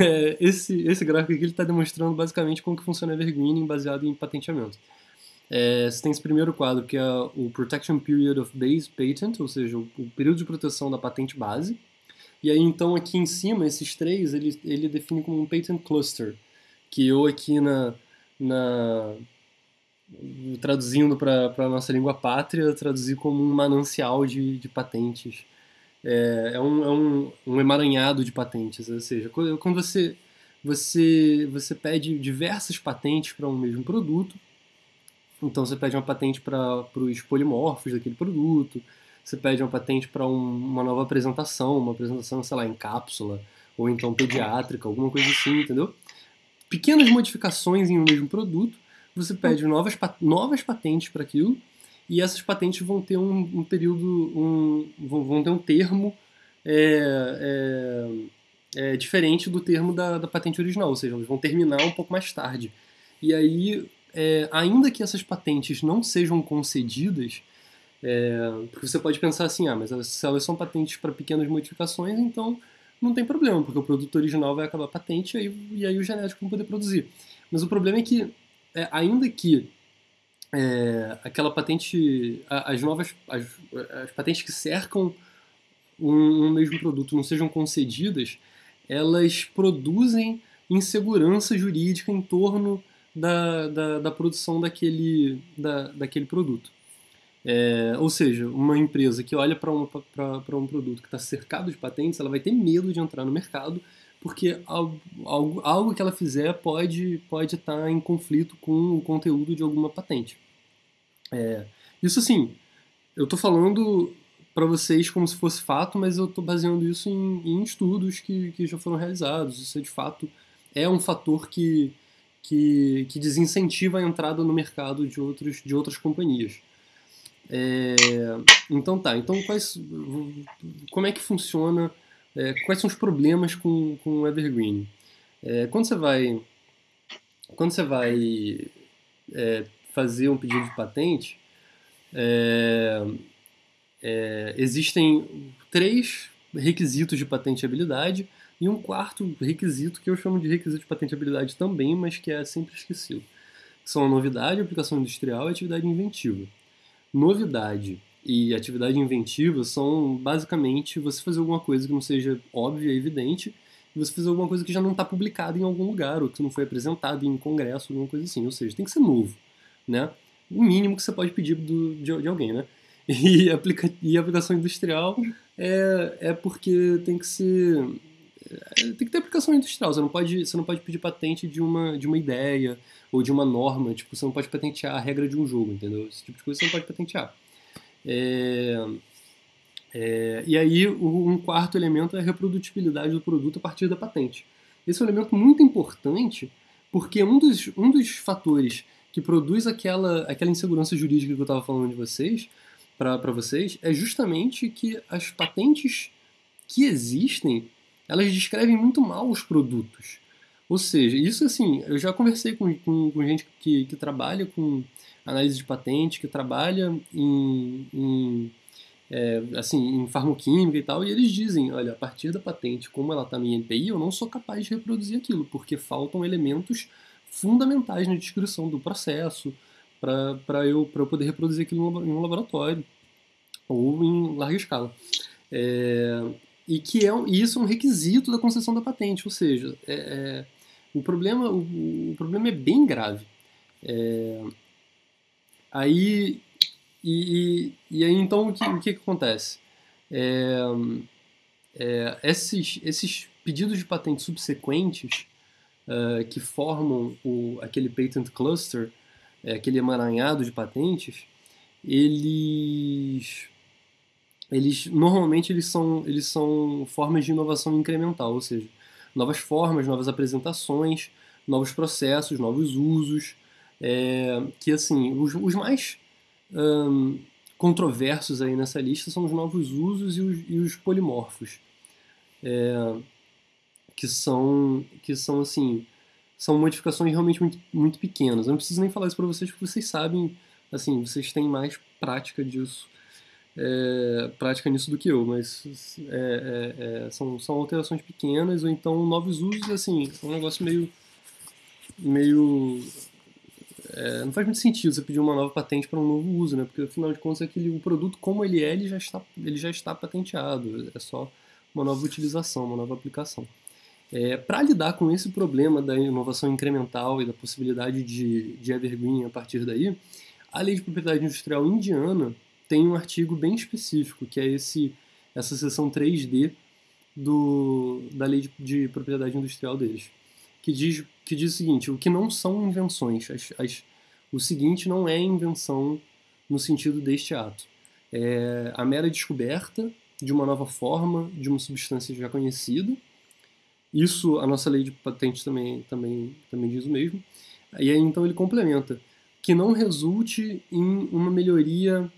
É, esse, esse gráfico aqui está demonstrando basicamente como que funciona a Evergreening baseado em patenteamento. É, você tem esse primeiro quadro, que é o Protection Period of Base Patent, ou seja, o, o período de proteção da patente base. E aí, então, aqui em cima, esses três, ele, ele define como um Patent Cluster, que eu aqui na, na traduzindo para a nossa língua pátria, traduzi como um manancial de, de patentes. É, é, um, é um, um emaranhado de patentes, ou seja, quando você, você, você pede diversas patentes para um mesmo produto, então você pede uma patente para os polimorfos daquele produto, você pede uma patente para um, uma nova apresentação, uma apresentação, sei lá, em cápsula, ou então pediátrica, alguma coisa assim, entendeu? Pequenas modificações em um mesmo produto, você pede novas, novas patentes para aquilo, e essas patentes vão ter um, um período, um, vão, vão, ter um termo é, é, é, diferente do termo da, da patente original, ou seja, elas vão terminar um pouco mais tarde. E aí é, ainda que essas patentes não sejam concedidas, é, porque você pode pensar assim, ah, mas se elas são patentes para pequenas modificações, então não tem problema, porque o produto original vai acabar patente e aí, e aí o genético vai poder produzir. Mas o problema é que, é, ainda que é, aquela patente, as novas, as, as patentes que cercam um, um, mesmo produto não sejam concedidas, elas produzem insegurança jurídica em torno da, da, da produção daquele, da, daquele produto. É, ou seja, uma empresa que olha para um, um produto que está cercado de patentes, ela vai ter medo de entrar no mercado, porque algo, algo, que ela fizer pode pode estar tá em conflito com o conteúdo de alguma patente. É, isso sim, eu estou falando para vocês como se fosse fato, mas eu estou baseando isso em, em estudos que, que já foram realizados. Isso é de fato é um fator que, que, que desincentiva a entrada no mercado de, outros, de outras companhias. É, então tá, então quais, como é que funciona, é, quais são os problemas com, com o Evergreen? É, quando você vai, quando você vai é, fazer um pedido de patente, é, é, existem três requisitos de patenteabilidade e um quarto requisito, que eu chamo de requisito de patenteabilidade também, mas que é sempre esquecido. São a novidade, a aplicação industrial e a atividade inventiva. Novidade e atividade inventiva são basicamente você fazer alguma coisa que não seja óbvia e evidente e você fazer alguma coisa que já não está publicada em algum lugar ou que não foi apresentado em um congresso, alguma coisa assim. Ou seja, tem que ser novo, né? O mínimo que você pode pedir do, de, de alguém, né? E, aplica, e aplicação industrial é, é porque tem que ser tem que ter aplicação industrial. Você não pode, você não pode pedir patente de uma, de uma ideia ou de uma norma. Tipo, você não pode patentear a regra de um jogo, entendeu? Esse tipo de coisa você não pode patentear. É, é, e aí, um quarto elemento é a reprodutibilidade do produto a partir da patente. Esse é um elemento muito importante porque um dos, um dos fatores que produz aquela, aquela insegurança jurídica que eu estava falando de vocês, para vocês, é justamente que as patentes que existem elas descrevem muito mal os produtos. Ou seja, isso assim, eu já conversei com, com, com gente que, que trabalha com análise de patente, que trabalha em, em é, assim, em farmoquímica e tal, e eles dizem, olha, a partir da patente, como ela está em NPI, eu não sou capaz de reproduzir aquilo, porque faltam elementos fundamentais na descrição do processo para eu, eu poder reproduzir aquilo em um laboratório ou em larga escala. É, e que é e isso é um requisito da concessão da patente, ou seja, é, é, o, problema, o, o, problema é bem grave. É, aí e, e, e, aí então o que, o que acontece? É, é, esses, esses pedidos de patente subsequentes uh, que formam o, aquele patent cluster, aquele emaranhado de patentes, eles, eles normalmente eles são, eles são formas de inovação incremental, ou seja, novas formas, novas apresentações, novos processos, novos usos, é, que assim os, os mais um, controversos aí nessa lista são os novos usos e os, e os polimorfos, é, que são que são assim são modificações realmente muito, muito pequenas. Eu não preciso nem falar isso para vocês porque vocês sabem, assim, vocês têm mais prática disso, é, prática nisso do que eu, mas é, é, é são, são alterações pequenas ou então novos usos, assim, é um negócio meio meio é, não faz muito sentido você pedir uma nova patente para um novo uso, né? Porque afinal de contas aquele, o produto como ele é, ele já está, ele já está patenteado. É só uma nova utilização, uma nova aplicação. É, para lidar com esse problema da inovação incremental e da possibilidade de, de evergreen a partir daí, a lei de propriedade industrial indiana tem um artigo bem específico, que é esse, essa seção 3D do, da lei de, de propriedade industrial deles que diz, que diz o seguinte: o que não são invenções. As, as, o seguinte não é invenção no sentido deste ato. É a mera descoberta de uma nova forma de uma substância já conhecida. Isso a nossa lei de patentes também, também, também diz o mesmo. E aí então ele complementa que não resulte em uma melhoria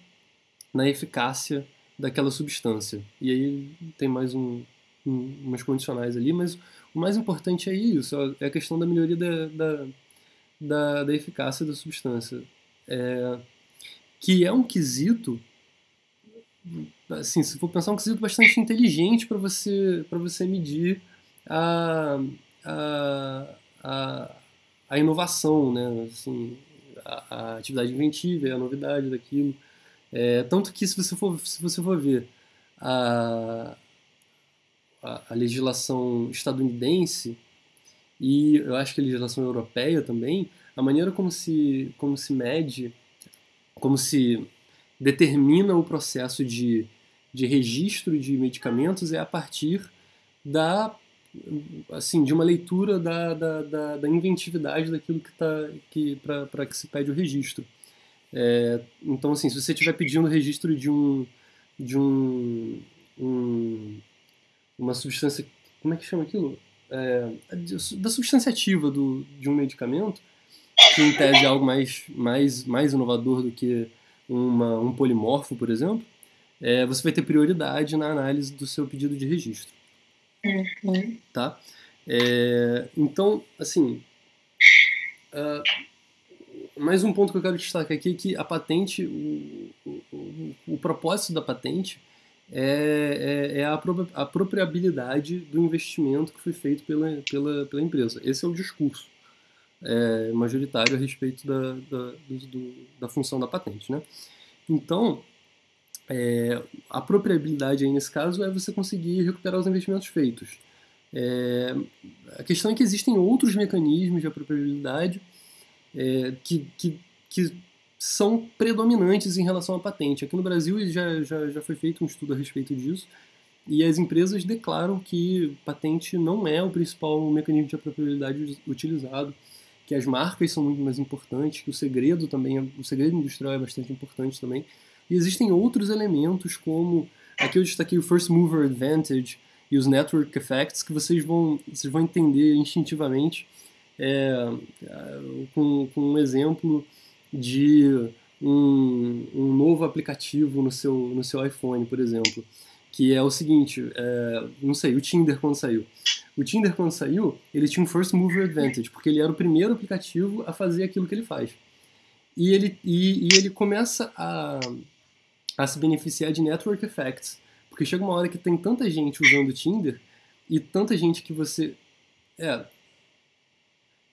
na eficácia daquela substância. E aí tem mais um, um, umas condicionais ali, mas o mais importante é isso, é a questão da melhoria da, da, da, da eficácia da substância. É, que é um quesito, assim, se for pensar, um quesito bastante inteligente para você, você medir a, a, a, a inovação, né? Assim, a, a, atividade inventiva, a novidade daquilo. É, tanto que se você for, se você for ver a, a, a legislação estadunidense e eu acho que a legislação europeia também, a maneira como se, como se mede, como se determina o processo de, de registro de medicamentos é a partir da assim de uma leitura da, da, da, da inventividade daquilo que está que para que se pede o registro é, então assim se você estiver pedindo o registro de um de um, um uma substância. Como é que chama aquilo? É, da substância ativa do, de um medicamento, que em tese é algo mais, mais, mais inovador do que uma, um polimorfo, por exemplo, é, você vai ter prioridade na análise do seu pedido de registro. Uhum. Tá? É, então, assim, uh, mais um ponto que eu quero destacar aqui é que a patente, o, o, o propósito da patente é, é, é a apropriabilidade do investimento que foi feito pela, pela, pela empresa. Esse é o discurso é, majoritário a respeito da, da, do, da função da patente. Né? Então, é, a apropriabilidade aí nesse caso é você conseguir recuperar os investimentos feitos. É, a questão é que existem outros mecanismos de apropriabilidade é, que, que, que são predominantes em relação à patente. Aqui no Brasil já, já, já foi feito um estudo a respeito disso, e as empresas declaram que patente não é o principal mecanismo de apropriabilidade utilizado, que as marcas são muito mais importantes, que o segredo também, é, o segredo industrial é bastante importante também. E existem outros elementos como aqui eu destaquei o first mover advantage e os network effects que vocês vão vocês vão entender instintivamente é, com, com um exemplo de um, um novo aplicativo no seu, no seu iPhone, por exemplo, que é o seguinte, é, não sei, o Tinder quando saiu. O Tinder quando saiu, ele tinha um first mover advantage, porque ele era o primeiro aplicativo a fazer aquilo que ele faz. E ele, e, e ele começa a, a se beneficiar de network effects, porque chega uma hora que tem tanta gente usando o Tinder e tanta gente que você... É,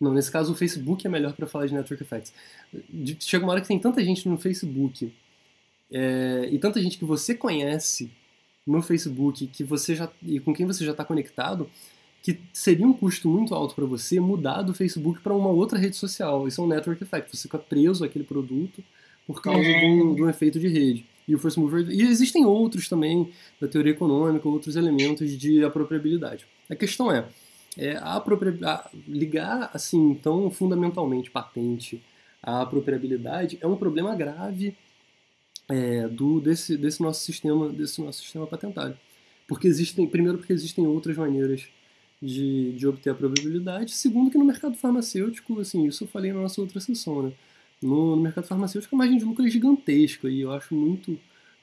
não, nesse caso o Facebook é melhor para falar de network effects. Chega uma hora que tem tanta gente no Facebook é, e tanta gente que você conhece no Facebook que você já e com quem você já está conectado que seria um custo muito alto para você mudar do Facebook para uma outra rede social. Isso é um network effect. Você fica preso àquele produto por causa de, um, de um efeito de rede. E o first mover e existem outros também da teoria econômica, outros elementos de apropriabilidade. A questão é, é a a, ligar assim tão fundamentalmente patente à apropriabilidade é um problema grave é, do, desse, desse nosso sistema desse nosso sistema patentário. Porque existem primeiro porque existem outras maneiras de, de obter a probabilidade segundo que no mercado farmacêutico assim isso eu falei na nossa outra sessão né? No, no mercado farmacêutico a margem de lucro é gigantesca e eu acho muito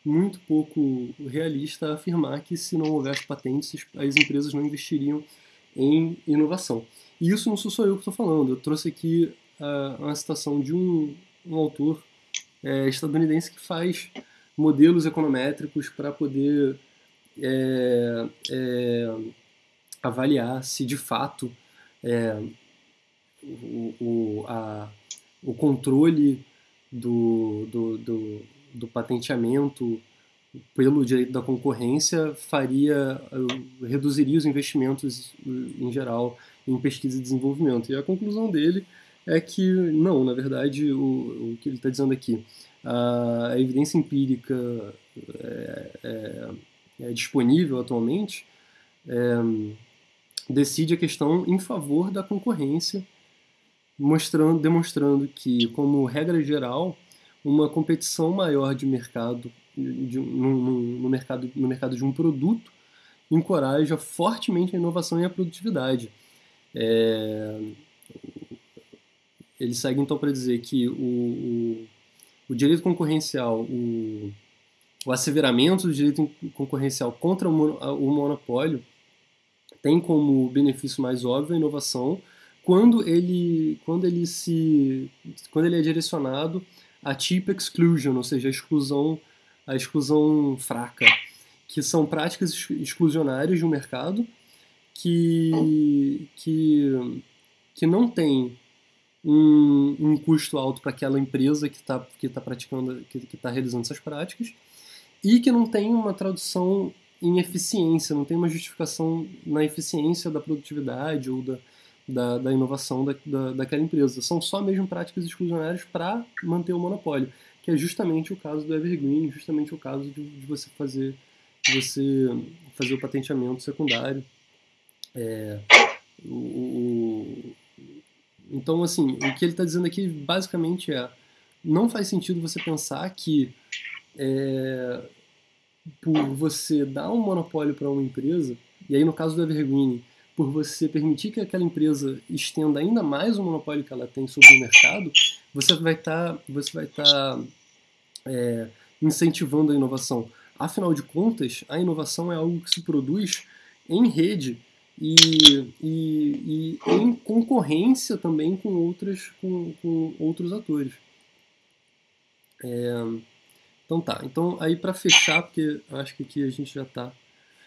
muito pouco realista afirmar que se não houvesse patentes as empresas não investiriam em inovação. E isso não sou só eu que estou falando eu trouxe aqui uh, uma citação de um, um autor é, estadunidense que faz modelos econométricos para poder é, é, avaliar se de fato é, o, o, a, o controle do, do, do, do, patenteamento pelo direito da concorrência faria reduziria os investimentos em geral em pesquisa e desenvolvimento. E a conclusão dele é que, não, na verdade, o, o que ele está dizendo aqui, a, a evidência empírica é, é, é disponível atualmente decide a questão em favor da concorrência, mostrando, demonstrando que, como regra geral, uma competição maior de mercado, de, no, no, mercado, no mercado de um produto encoraja fortemente a inovação e a produtividade. É, ele segue então para dizer que o, o, o, direito concorrencial, o, o asseveramento do direito concorrencial contra o, monopólio tem como benefício mais óbvio a inovação quando ele, quando ele, se, quando ele é direcionado a cheap exclusion, ou seja, a exclusão, a exclusão fraca, que são práticas exclusionárias de um mercado que, que, que não tem um, um custo alto para aquela empresa que está que tá praticando, que está realizando essas práticas, e que não tem uma tradução em eficiência, não tem uma justificação na eficiência da produtividade ou da, da, da inovação da, da, daquela empresa. São só mesmo práticas exclusionárias para manter o monopólio, que é justamente o caso do Evergreen, justamente o caso de, de você fazer de você fazer o patenteamento secundário. É, o, então, assim, o que ele está dizendo aqui basicamente é: não faz sentido você pensar que é, por você dar um monopólio para uma empresa, e aí no caso do Evergreen, por você permitir que aquela empresa estenda ainda mais o monopólio que ela tem sobre o mercado, você vai estar tá, você vai estar tá, é, incentivando a inovação. Afinal de contas, a inovação é algo que se produz em rede e, e, e em concorrência também com, outras, com, com outros atores. É, então tá, então aí para fechar, porque acho que aqui a gente já está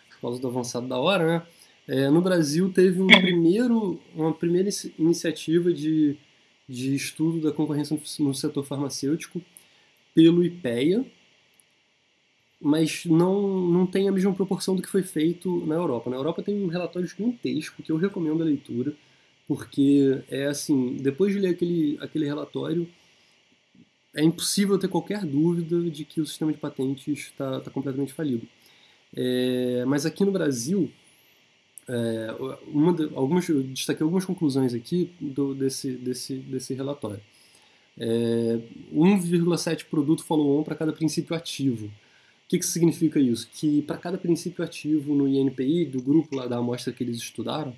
por causa do avançado da hora, né? É, no Brasil teve um primeiro, uma primeira iniciativa de, de estudo da concorrência no setor farmacêutico pelo IPEA, mas não, não tem a mesma proporção do que foi feito na Europa. Na Europa tem um relatório gigantesco que eu recomendo a leitura, porque é assim, depois de ler aquele, aquele relatório, é impossível ter qualquer dúvida de que o sistema de patentes está tá completamente falido. É, mas aqui no Brasil, é, de, algumas, eu destaquei algumas conclusões aqui do, desse, desse, desse relatório. É, 1,7 produto follow-on para cada princípio ativo que, que significa isso? Que para cada princípio ativo no INPI, do grupo lá da amostra que eles estudaram,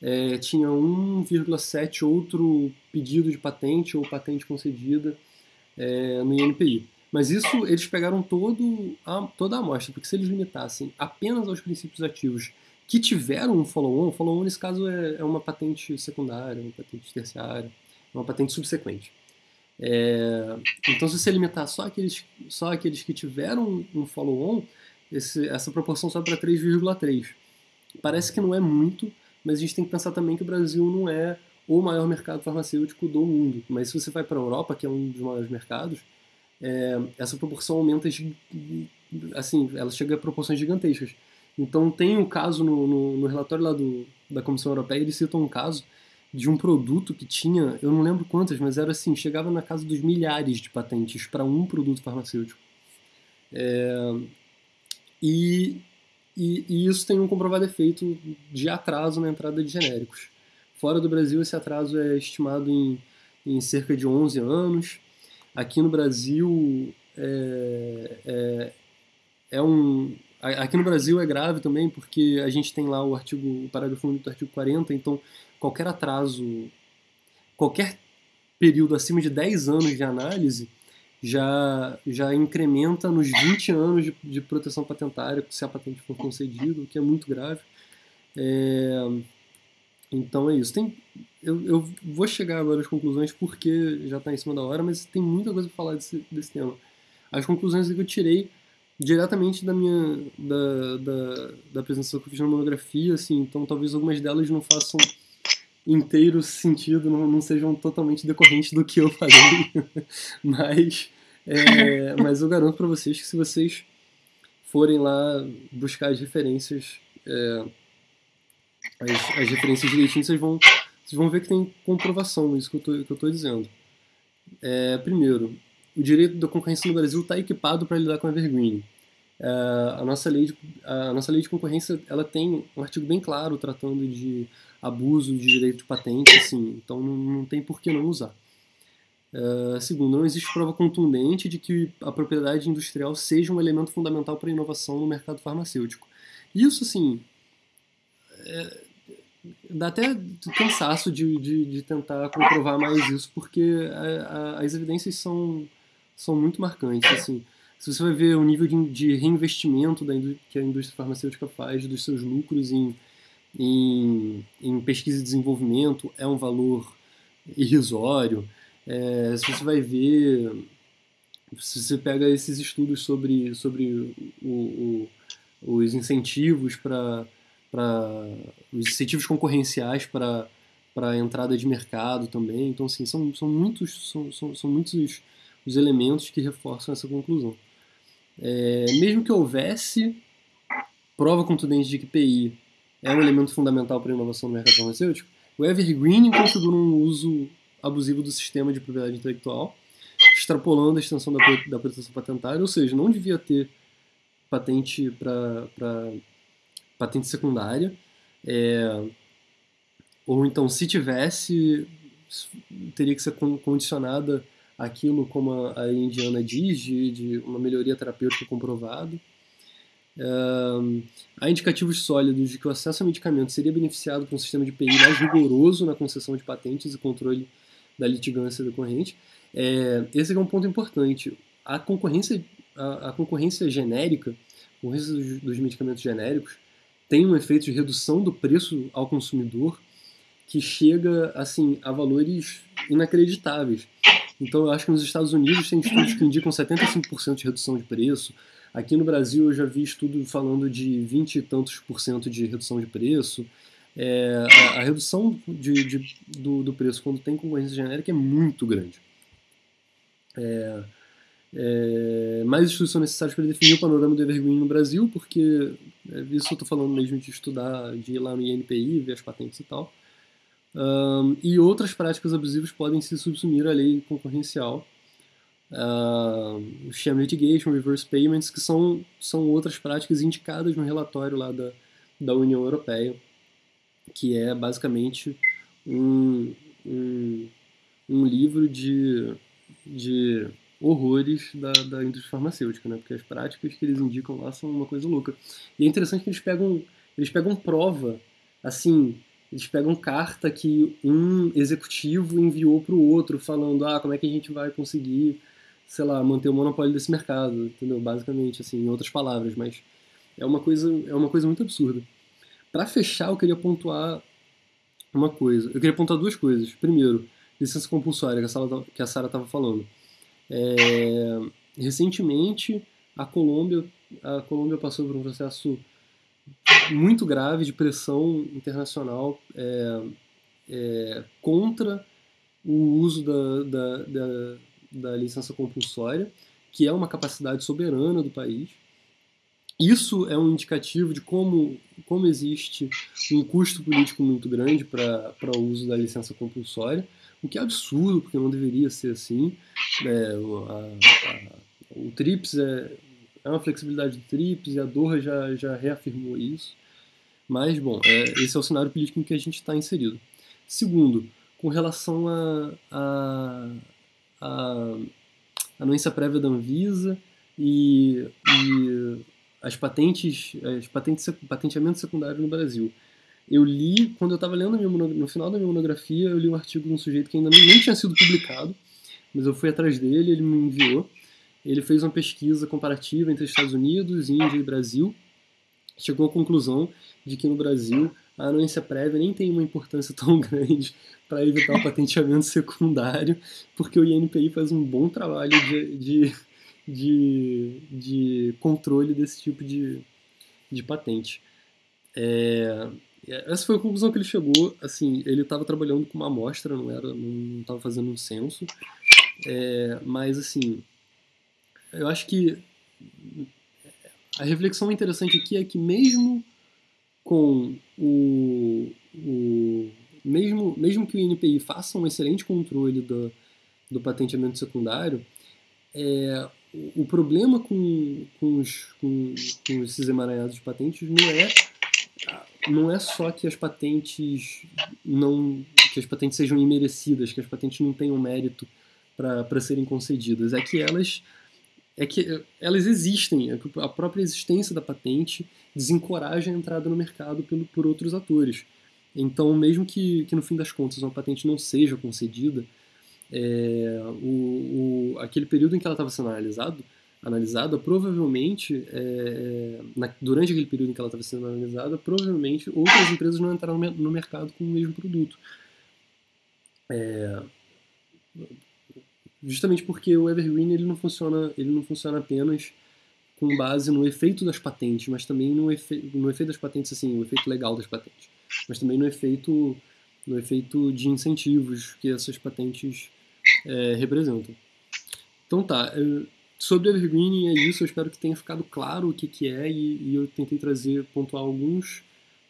é, tinha 1,7 outro pedido de patente ou patente concedida é, no INPI. Mas isso eles pegaram todo a, toda a amostra, porque se eles limitassem apenas aos princípios ativos que tiveram um follow-on, follow-on nesse caso é, é, uma patente secundária, uma patente terciária, uma patente subsequente. É, então, se você limitar só aqueles, só aqueles que tiveram um follow-on, essa proporção sobe para 3,3. Parece que não é muito, mas a gente tem que pensar também que o Brasil não é o maior mercado farmacêutico do mundo. Mas se você vai para a Europa, que é um dos maiores mercados, é, essa proporção aumenta, assim, ela chega a proporções gigantescas. Então tem um caso no, no, no relatório lá do, da Comissão Europeia, eles citam um caso de um produto que tinha, eu não lembro quantas, mas era assim, chegava na casa dos milhares de patentes para um produto farmacêutico. É, e, e, e, isso tem um comprovado efeito de atraso na entrada de genéricos. Fora do Brasil, esse atraso é estimado em, em cerca de 11 anos. Aqui no Brasil, é, é, é um, Aqui no Brasil é grave também, porque a gente tem lá o artigo, o parágrafo único do artigo 40, então qualquer atraso, qualquer período acima de 10 anos de análise já, já incrementa nos 20 anos de, de proteção patentária se a patente for concedida, o que é muito grave. É, então é isso. Tem, eu, eu vou chegar agora às conclusões porque já está em cima da hora, mas tem muita coisa para falar desse, desse tema. As conclusões que eu tirei diretamente da minha da, da, da apresentação que eu fiz na monografia, assim, então talvez algumas delas não façam inteiro sentido, não, não sejam totalmente decorrentes do que eu falei, mas, é, mas eu garanto para vocês que se vocês forem lá buscar as referências, é, as, as referências direitinho, vocês vão, vocês vão ver que tem comprovação isso que eu tô dizendo. É, primeiro, o direito da concorrência no Brasil está equipado para lidar com a evergreen. Uh, a, nossa lei de, a nossa lei de concorrência ela tem um artigo bem claro tratando de abuso de direito de patente, assim, então não, não tem por que não usar. Uh, segundo, não existe prova contundente de que a propriedade industrial seja um elemento fundamental para a inovação no mercado farmacêutico. Isso, assim, é, dá até cansaço de, de, de, tentar comprovar mais isso, porque a, a, as evidências são são muito marcantes. Assim, se você vai ver o nível de, reinvestimento da, que a indústria farmacêutica faz dos seus lucros em, em, em pesquisa e desenvolvimento, é um valor irrisório. É, se você vai ver, se você pega esses estudos sobre, sobre o, o, os incentivos para os incentivos concorrenciais para para entrada de mercado também. Então, assim, são, são muitos, são, são, são muitos os elementos que reforçam essa conclusão. É, mesmo que houvesse prova contundente de que PI é um elemento fundamental para a inovação no mercado farmacêutico, o Evergreen configura um uso abusivo do sistema de propriedade intelectual, extrapolando a extensão da, da proteção patentária, ou seja, não devia ter patente para patente secundária, é, ou então, se tivesse, teria que ser condicionada aquilo, como a, Indiana diz, de, de uma melhoria terapêutica comprovada. Um, há indicativos sólidos de que o acesso a medicamentos seria beneficiado por um sistema de PI mais rigoroso na concessão de patentes e controle da litigância decorrente. É, esse é um ponto importante. A concorrência, a, a concorrência genérica, a concorrência dos, dos medicamentos genéricos, tem um efeito de redução do preço ao consumidor que chega assim a valores inacreditáveis. Então eu acho que nos Estados Unidos tem estudos que indicam 75% de redução de preço. Aqui no Brasil eu já vi estudo falando de 20 e tantos por cento de redução de preço. É, a, a, redução de, de, do, do, preço quando tem concorrência genérica é muito grande. É, é, mais estudos são necessários para definir o panorama do Evergreen no Brasil, porque é, isso eu estou falando mesmo de estudar, de ir lá no INPI, ver as patentes e tal. Um, e outras práticas abusivas podem se subsumir à lei concorrencial. Uh, sham litigation, reverse payments, que são, são outras práticas indicadas no relatório lá da, da União Europeia, que é basicamente um, um, um livro de, de horrores da, da indústria farmacêutica, né? porque as práticas que eles indicam lá são uma coisa louca. E é interessante que eles pegam, eles pegam prova, assim, eles pegam carta que um executivo enviou para o outro falando ah como é que a gente vai conseguir sei lá, manter o monopólio desse mercado, entendeu? Basicamente, assim, em outras palavras, mas é uma coisa, é uma coisa muito absurda. Para fechar, eu queria pontuar uma coisa. Eu queria pontuar duas coisas. Primeiro, licença compulsória, que a Sara estava falando. É, recentemente, a Colômbia, a Colômbia passou por um processo muito grave de pressão internacional é, é, contra o uso da, da, da, da licença compulsória, que é uma capacidade soberana do país. Isso é um indicativo de como, como existe um custo político muito grande para o uso da licença compulsória, o que é absurdo, porque não deveria ser assim. É, a, a, o TRIPS é, é uma flexibilidade do TRIPS e a Doha já, já reafirmou isso. Mas, bom, é, esse é o cenário político em que a gente está inserido. Segundo, com relação a, a, a anuência prévia da Anvisa e, e as patentes, as patentes, patenteamento secundário no Brasil. Eu li, quando eu estava lendo no final da minha monografia, eu li um artigo de um sujeito que ainda nem, nem tinha sido publicado, mas eu fui atrás dele, ele me enviou. Ele fez uma pesquisa comparativa entre Estados Unidos, Índia e Brasil. Chegou à conclusão de que no Brasil a anuência prévia nem tem uma importância tão grande para evitar o patenteamento secundário, porque o INPI faz um bom trabalho de, de, de, de controle desse tipo de, de patente. É, essa foi a conclusão que ele chegou. Assim, ele estava trabalhando com uma amostra, não era, não estava fazendo um censo. É, mas assim, eu acho que a reflexão interessante aqui é que mesmo com o, o mesmo, mesmo que o INPI faça um excelente controle do, do patenteamento secundário, é, o problema com, com, os, com, com esses emaranhados de patentes não é não é só que as patentes não que as patentes sejam imerecidas, que as patentes não tenham mérito para serem concedidas, é que elas é que elas existem, é a própria existência da patente desencoraja a entrada no mercado por, por outros atores. Então, mesmo que, que no fim das contas uma patente não seja concedida, é, o, o, aquele período em que ela estava sendo analisado, analisada, provavelmente, é, na, durante aquele período em que ela estava sendo analisada, provavelmente outras empresas não entraram no mercado com o mesmo produto. É, justamente porque o Evergreen ele não funciona, ele não funciona apenas com base no efeito das patentes, mas também no, efe, no efeito das patentes, assim, o efeito legal das patentes, mas também no efeito, no efeito de incentivos que essas patentes é, representam. Então tá, sobre Evergreen é isso, eu espero que tenha ficado claro o que, que é e, e eu tentei trazer, pontuar alguns,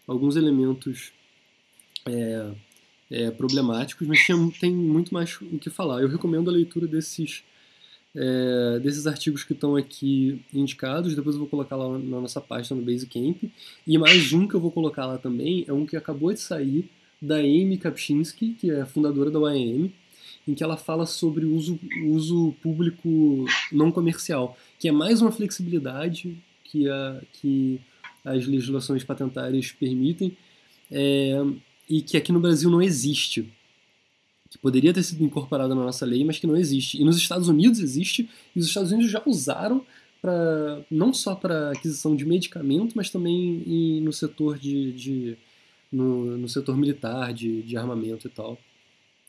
alguns elementos é, é, problemáticos, mas tinha, tem muito mais o que falar. Eu recomendo a leitura desses, é, desses artigos que estão aqui indicados, depois eu vou colocar lá na nossa página no Basecamp. E mais um que eu vou colocar lá também é um que acabou de sair, da Amy Kapczynski, que é fundadora da YM, em que ela fala sobre o uso, uso público não comercial, que é mais uma flexibilidade que, a, que as legislações patentárias permitem, é, e que aqui no Brasil não existe. Que poderia ter sido incorporada na nossa lei, mas que não existe. E nos Estados Unidos existe, e os Estados Unidos já usaram para não só para aquisição de medicamento, mas também em, no setor de, de no, no, setor militar, de, de armamento e tal.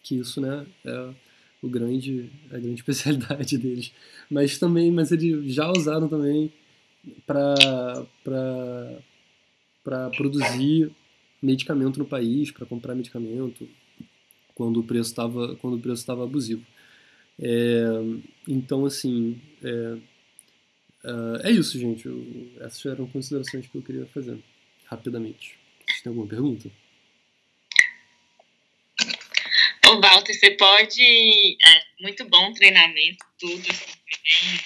Que isso, né, é o grande, a grande especialidade deles. Mas também, mas eles já usaram também para para produzir medicamento no país, para comprar medicamento, quando o preço estava quando o preço estava abusivo. É, então, assim, é, é, é isso, gente. Essas eram considerações que eu queria fazer rapidamente. Vocês têm alguma pergunta? Ô, Walter, você pode. É, muito bom treinamento, tudo, bem,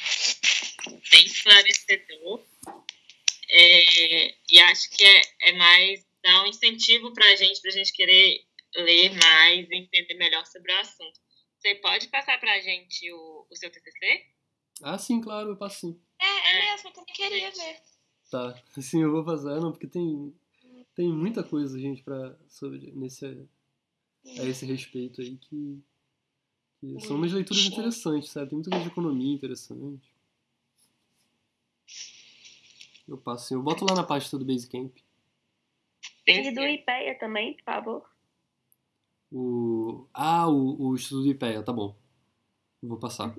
bem esclarecedor. É, e acho que é, é mais dar um incentivo para a gente, para a gente querer ler mais e entender melhor sobre o assunto. Você pode passar para a gente o, o seu TCC? Ah, sim, claro, eu passo sim. É, é mesmo, eu também queria ver. Tá, sim, eu vou passar, não, porque tem, tem muita coisa, gente, pra, sobre, nesse, a esse respeito aí que, Que são umas leituras Sim. interessantes, sabe? Tem muita coisa de economia interessante. Eu passo assim, eu boto lá na pasta do Basecamp. Tem E do IPEA também, por favor. O. Ah, o, o estudo do IPEA, tá bom. Vou passar.